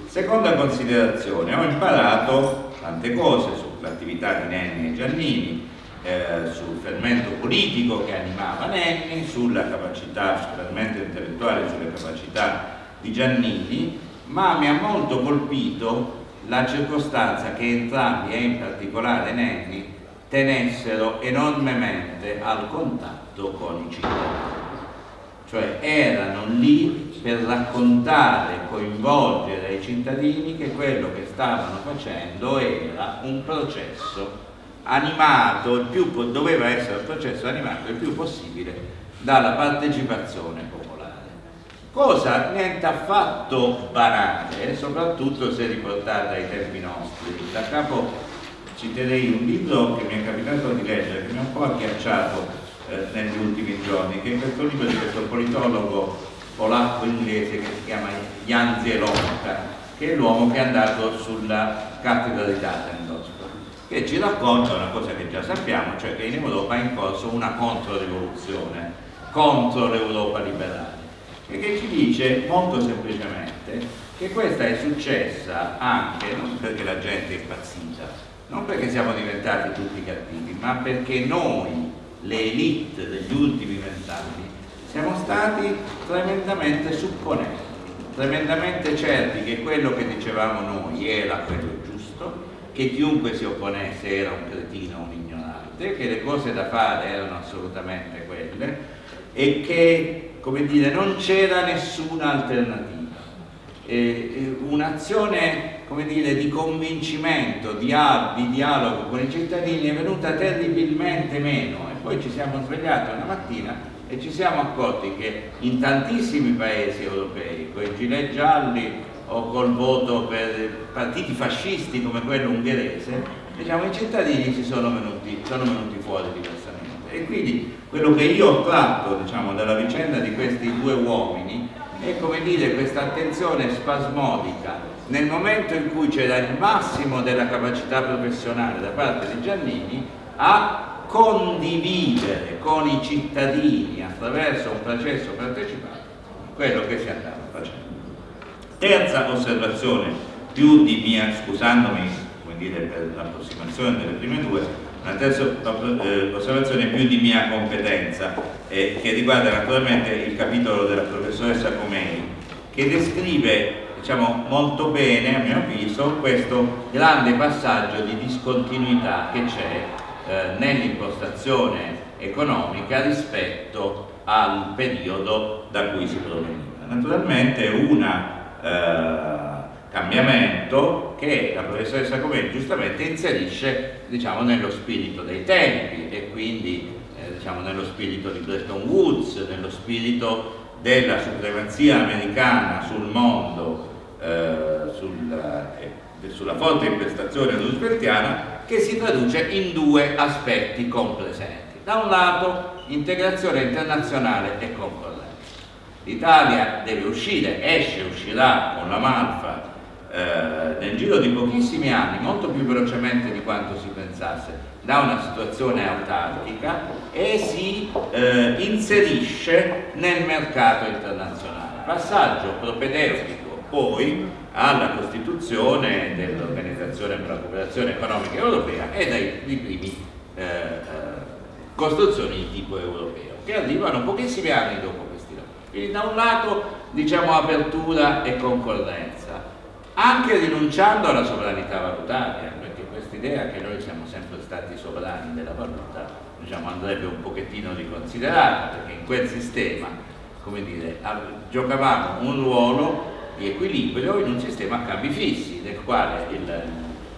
Seconda considerazione, ho imparato tante cose sull'attività di Nenni e Giannini, eh, sul fermento politico che animava Nenni, sulla capacità, sul fermento intellettuale, sulle capacità di Giannini, ma mi ha molto colpito la circostanza che entrambi, e in particolare Nenni, tenessero enormemente al contatto con i cittadini. Cioè erano lì per raccontare coinvolgere i cittadini che quello che stavano facendo era un processo animato, più, doveva essere un processo animato il più possibile dalla partecipazione popolare cosa niente affatto banale, soprattutto se riportata ai tempi nostri. Da capo citerei un libro che mi è capitato di leggere, che mi ha un po' agghiacciato eh, negli ultimi giorni, che è questo libro di questo politologo polacco-inglese che si chiama Jan Zielonka, che è l'uomo che è andato sulla cattedra di Dattendorf, che ci racconta una cosa che già sappiamo, cioè che in Europa è in corso una controrivoluzione contro l'Europa liberale. E che ci dice molto semplicemente che questa è successa anche non perché la gente è impazzita, non perché siamo diventati tutti cattivi, ma perché noi, le elite degli ultimi vent'anni, siamo stati tremendamente supponenti, tremendamente certi che quello che dicevamo noi era quello giusto, che chiunque si opponesse era un cretino, un ignorante, che le cose da fare erano assolutamente quelle e che, come dire, non c'era nessuna alternativa. Un'azione come dire, di convincimento, di, di dialogo con i cittadini è venuta terribilmente meno e poi ci siamo svegliati una mattina e ci siamo accorti che in tantissimi paesi europei, con i gilet gialli o col voto per partiti fascisti come quello ungherese, diciamo, i cittadini ci sono venuti, sono venuti fuori diversamente. E quindi quello che io ho tratto diciamo, dalla vicenda di questi due uomini è come dire questa attenzione spasmodica nel momento in cui c'era il massimo della capacità professionale da parte di Giannini a condividere con i cittadini attraverso un processo partecipato quello che si andava. Terza osservazione, più di mia, scusandomi dire, per l'approssimazione delle prime due, una terza eh, osservazione più di mia competenza, eh, che riguarda naturalmente il capitolo della professoressa Comei, che descrive diciamo, molto bene, a mio avviso, questo grande passaggio di discontinuità che c'è eh, nell'impostazione economica rispetto al periodo da cui si proveniva. Naturalmente un eh, cambiamento che la professoressa Comeni giustamente inserisce diciamo, nello spirito dei tempi e quindi eh, diciamo, nello spirito di Bretton Woods, nello spirito della supremazia americana sul mondo eh, sulla, eh, sulla forte imprestazione rooseveltiana che si traduce in due aspetti compresenti. Da un lato integrazione internazionale e concorrenza. L'Italia deve uscire, esce, uscirà con la Malfa eh, nel giro di pochissimi anni, molto più velocemente di quanto si pensasse, da una situazione autarchica e si eh, inserisce nel mercato internazionale. Passaggio propedeutico poi alla costituzione dell'Organizzazione per la Cooperazione Economica Europea e dai primi eh, eh, costruzioni di tipo europeo, che arrivano pochissimi anni dopo. Quindi da un lato diciamo apertura e concorrenza, anche rinunciando alla sovranità valutaria, perché questa idea che noi siamo sempre stati sovrani della valuta diciamo, andrebbe un pochettino riconsiderata, perché in quel sistema come dire, giocavamo un ruolo di equilibrio in un sistema a cambi fissi, del quale il,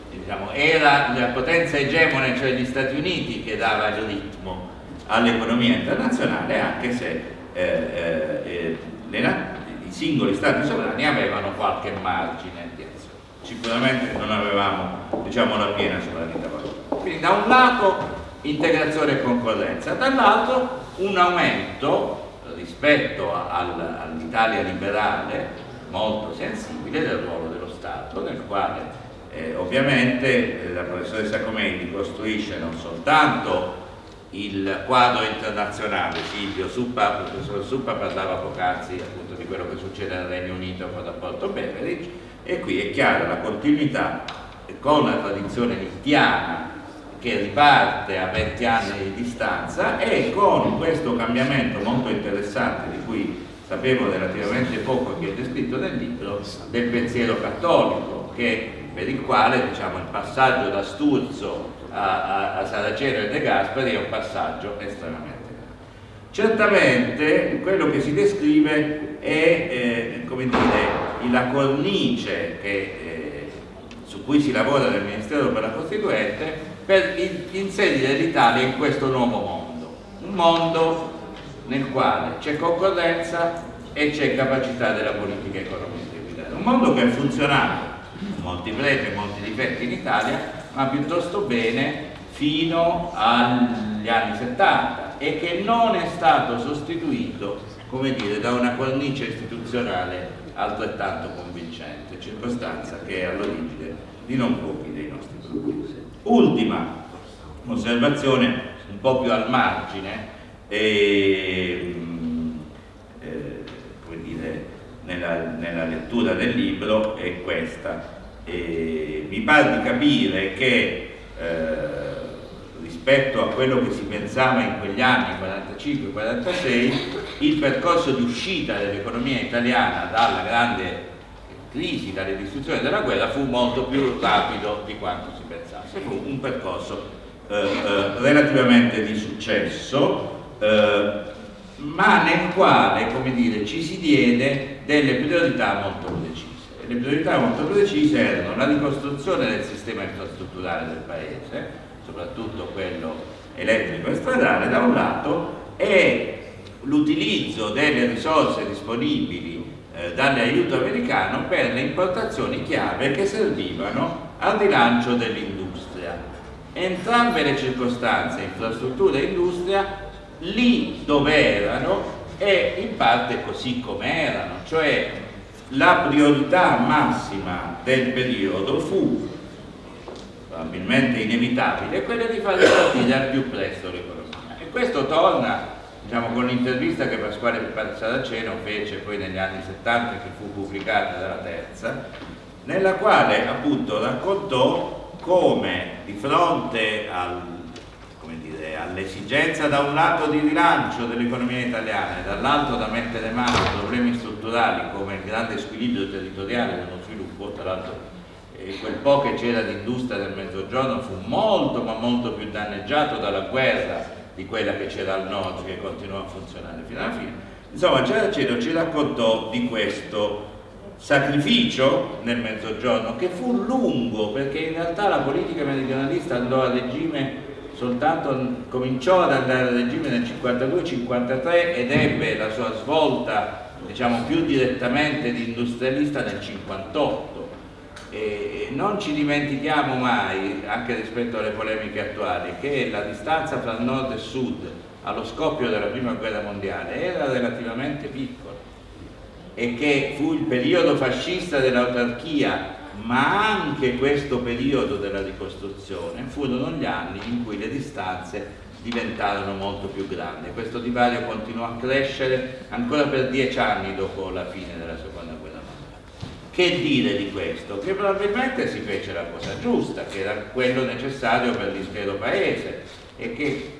diciamo, era la potenza egemone, cioè gli Stati Uniti, che dava il ritmo all'economia internazionale, anche se eh, eh, le, i singoli Stati sovrani avevano qualche margine di azione. Sicuramente non avevamo diciamo, la piena sovranità valutaria. Quindi da un lato integrazione e concorrenza, dall'altro un aumento rispetto all'Italia liberale molto sensibile del ruolo dello Stato, nel quale eh, ovviamente eh, la professoressa Comeni costruisce non soltanto il quadro internazionale, Silvio Suppa, il professor Suppa parlava poc'anzi appunto di quello che succede nel Regno Unito con il rapporto Beveridge e qui è chiara la continuità con la tradizione nittiana che riparte a 20 anni di distanza e con questo cambiamento molto interessante di cui sapevo relativamente poco che è descritto nel libro, del pensiero cattolico, che, per il quale diciamo, il passaggio da Sturzo a, a, a Saraceno e De Gasperi è un passaggio estremamente. Certamente quello che si descrive è eh, come dire, la cornice che, eh, su cui si lavora nel Ministero per la Costituente per inserire l'Italia in questo nuovo mondo, un mondo nel quale c'è concorrenza e c'è capacità della politica economica Un mondo che ha funzionato, molti pregi e molti difetti in Italia, ma piuttosto bene fino agli anni 70 e che non è stato sostituito come dire, da una cornice istituzionale altrettanto convincente, circostanza che è all'origine di non pochi dei nostri problemi. Ultima osservazione, un po' più al margine, e, eh, come dire, nella, nella, lettura del libro è questa. E mi pare di capire che eh, rispetto a quello che si pensava in quegli anni 45-46 il percorso di uscita dell'economia italiana dalla grande crisi, dalle distruzioni della guerra fu molto più rapido di quanto si pensasse, fu un percorso eh, eh, relativamente di successo eh, ma nel quale dire, ci si diede delle priorità molto precise le priorità molto precise erano la ricostruzione del sistema infrastrutturale del paese, soprattutto quello elettrico e stradale da un lato, e l'utilizzo delle risorse disponibili eh, dall'aiuto americano per le importazioni chiave che servivano al rilancio dell'industria. Entrambe le circostanze, infrastruttura e industria, lì dove erano e in parte così come erano, cioè la priorità massima del periodo fu probabilmente inevitabile quella di far ripartire al più presto l'economia. E questo torna diciamo, con l'intervista che Pasquale Saraceno fece poi negli anni 70 che fu pubblicata dalla terza nella quale appunto raccontò come di fronte al all'esigenza da un lato di rilancio dell'economia italiana e dall'altro da mettere mano a problemi strutturali come il grande squilibrio territoriale dello sviluppo, tra l'altro eh, quel po' che c'era di industria nel mezzogiorno fu molto ma molto più danneggiato dalla guerra di quella che c'era al nord che continuò a funzionare fino alla fine. Insomma Giaraceno ci raccontò di questo sacrificio nel mezzogiorno che fu lungo perché in realtà la politica meridionalista andò a regime soltanto cominciò ad andare al regime nel 52-53 ed ebbe la sua svolta diciamo più direttamente di industrialista nel 58 e non ci dimentichiamo mai anche rispetto alle polemiche attuali che la distanza tra nord e sud allo scoppio della prima guerra mondiale era relativamente piccola. E che fu il periodo fascista dell'autarchia ma anche questo periodo della ricostruzione furono gli anni in cui le distanze diventarono molto più grandi. Questo divario continuò a crescere ancora per dieci anni dopo la fine della seconda guerra mondiale. Che dire di questo? Che probabilmente si fece la cosa giusta, che era quello necessario per l'intero paese e che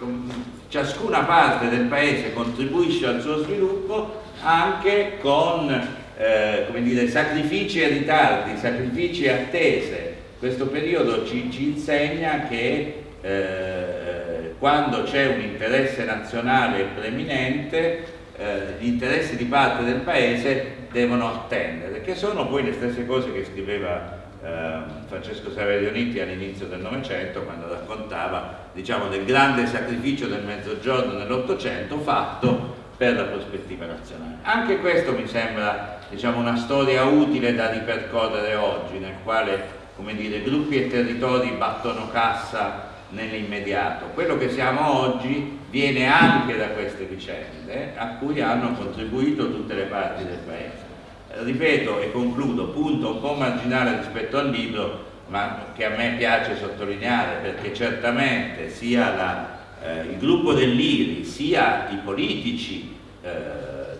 ciascuna parte del paese contribuisce al suo sviluppo anche con eh, dire, sacrifici e ritardi, sacrifici e attese. Questo periodo ci, ci insegna che eh, quando c'è un interesse nazionale preminente, eh, gli interessi di parte del paese devono attendere, che sono poi le stesse cose che scriveva eh, Francesco Saverio Nitti all'inizio del Novecento quando raccontava diciamo, del grande sacrificio del mezzogiorno nell'Ottocento fatto per la prospettiva nazionale. Anche questo mi sembra diciamo, una storia utile da ripercorrere oggi, nel quale dire, gruppi e territori battono cassa nell'immediato. Quello che siamo oggi viene anche da queste vicende a cui hanno contribuito tutte le parti del Paese. Ripeto e concludo, punto un po' marginale rispetto al libro, ma che a me piace sottolineare perché certamente sia la eh, il gruppo dell'IRI, sia i politici eh,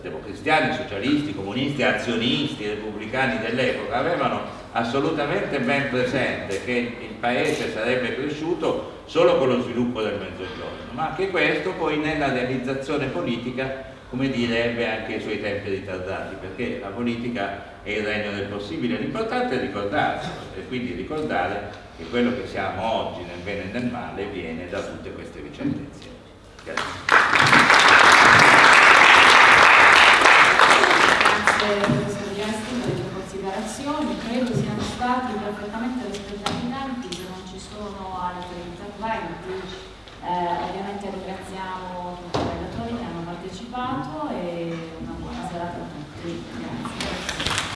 democristiani, socialisti, comunisti, azionisti, repubblicani dell'epoca avevano assolutamente ben presente che il paese sarebbe cresciuto solo con lo sviluppo del mezzogiorno, ma che questo poi nella realizzazione politica come dire, ebbe anche i suoi tempi ritardati, perché la politica è il regno del possibile, l'importante è ricordarselo e quindi ricordare che quello che siamo oggi nel bene e nel male viene da tutte queste vicende insieme. Grazie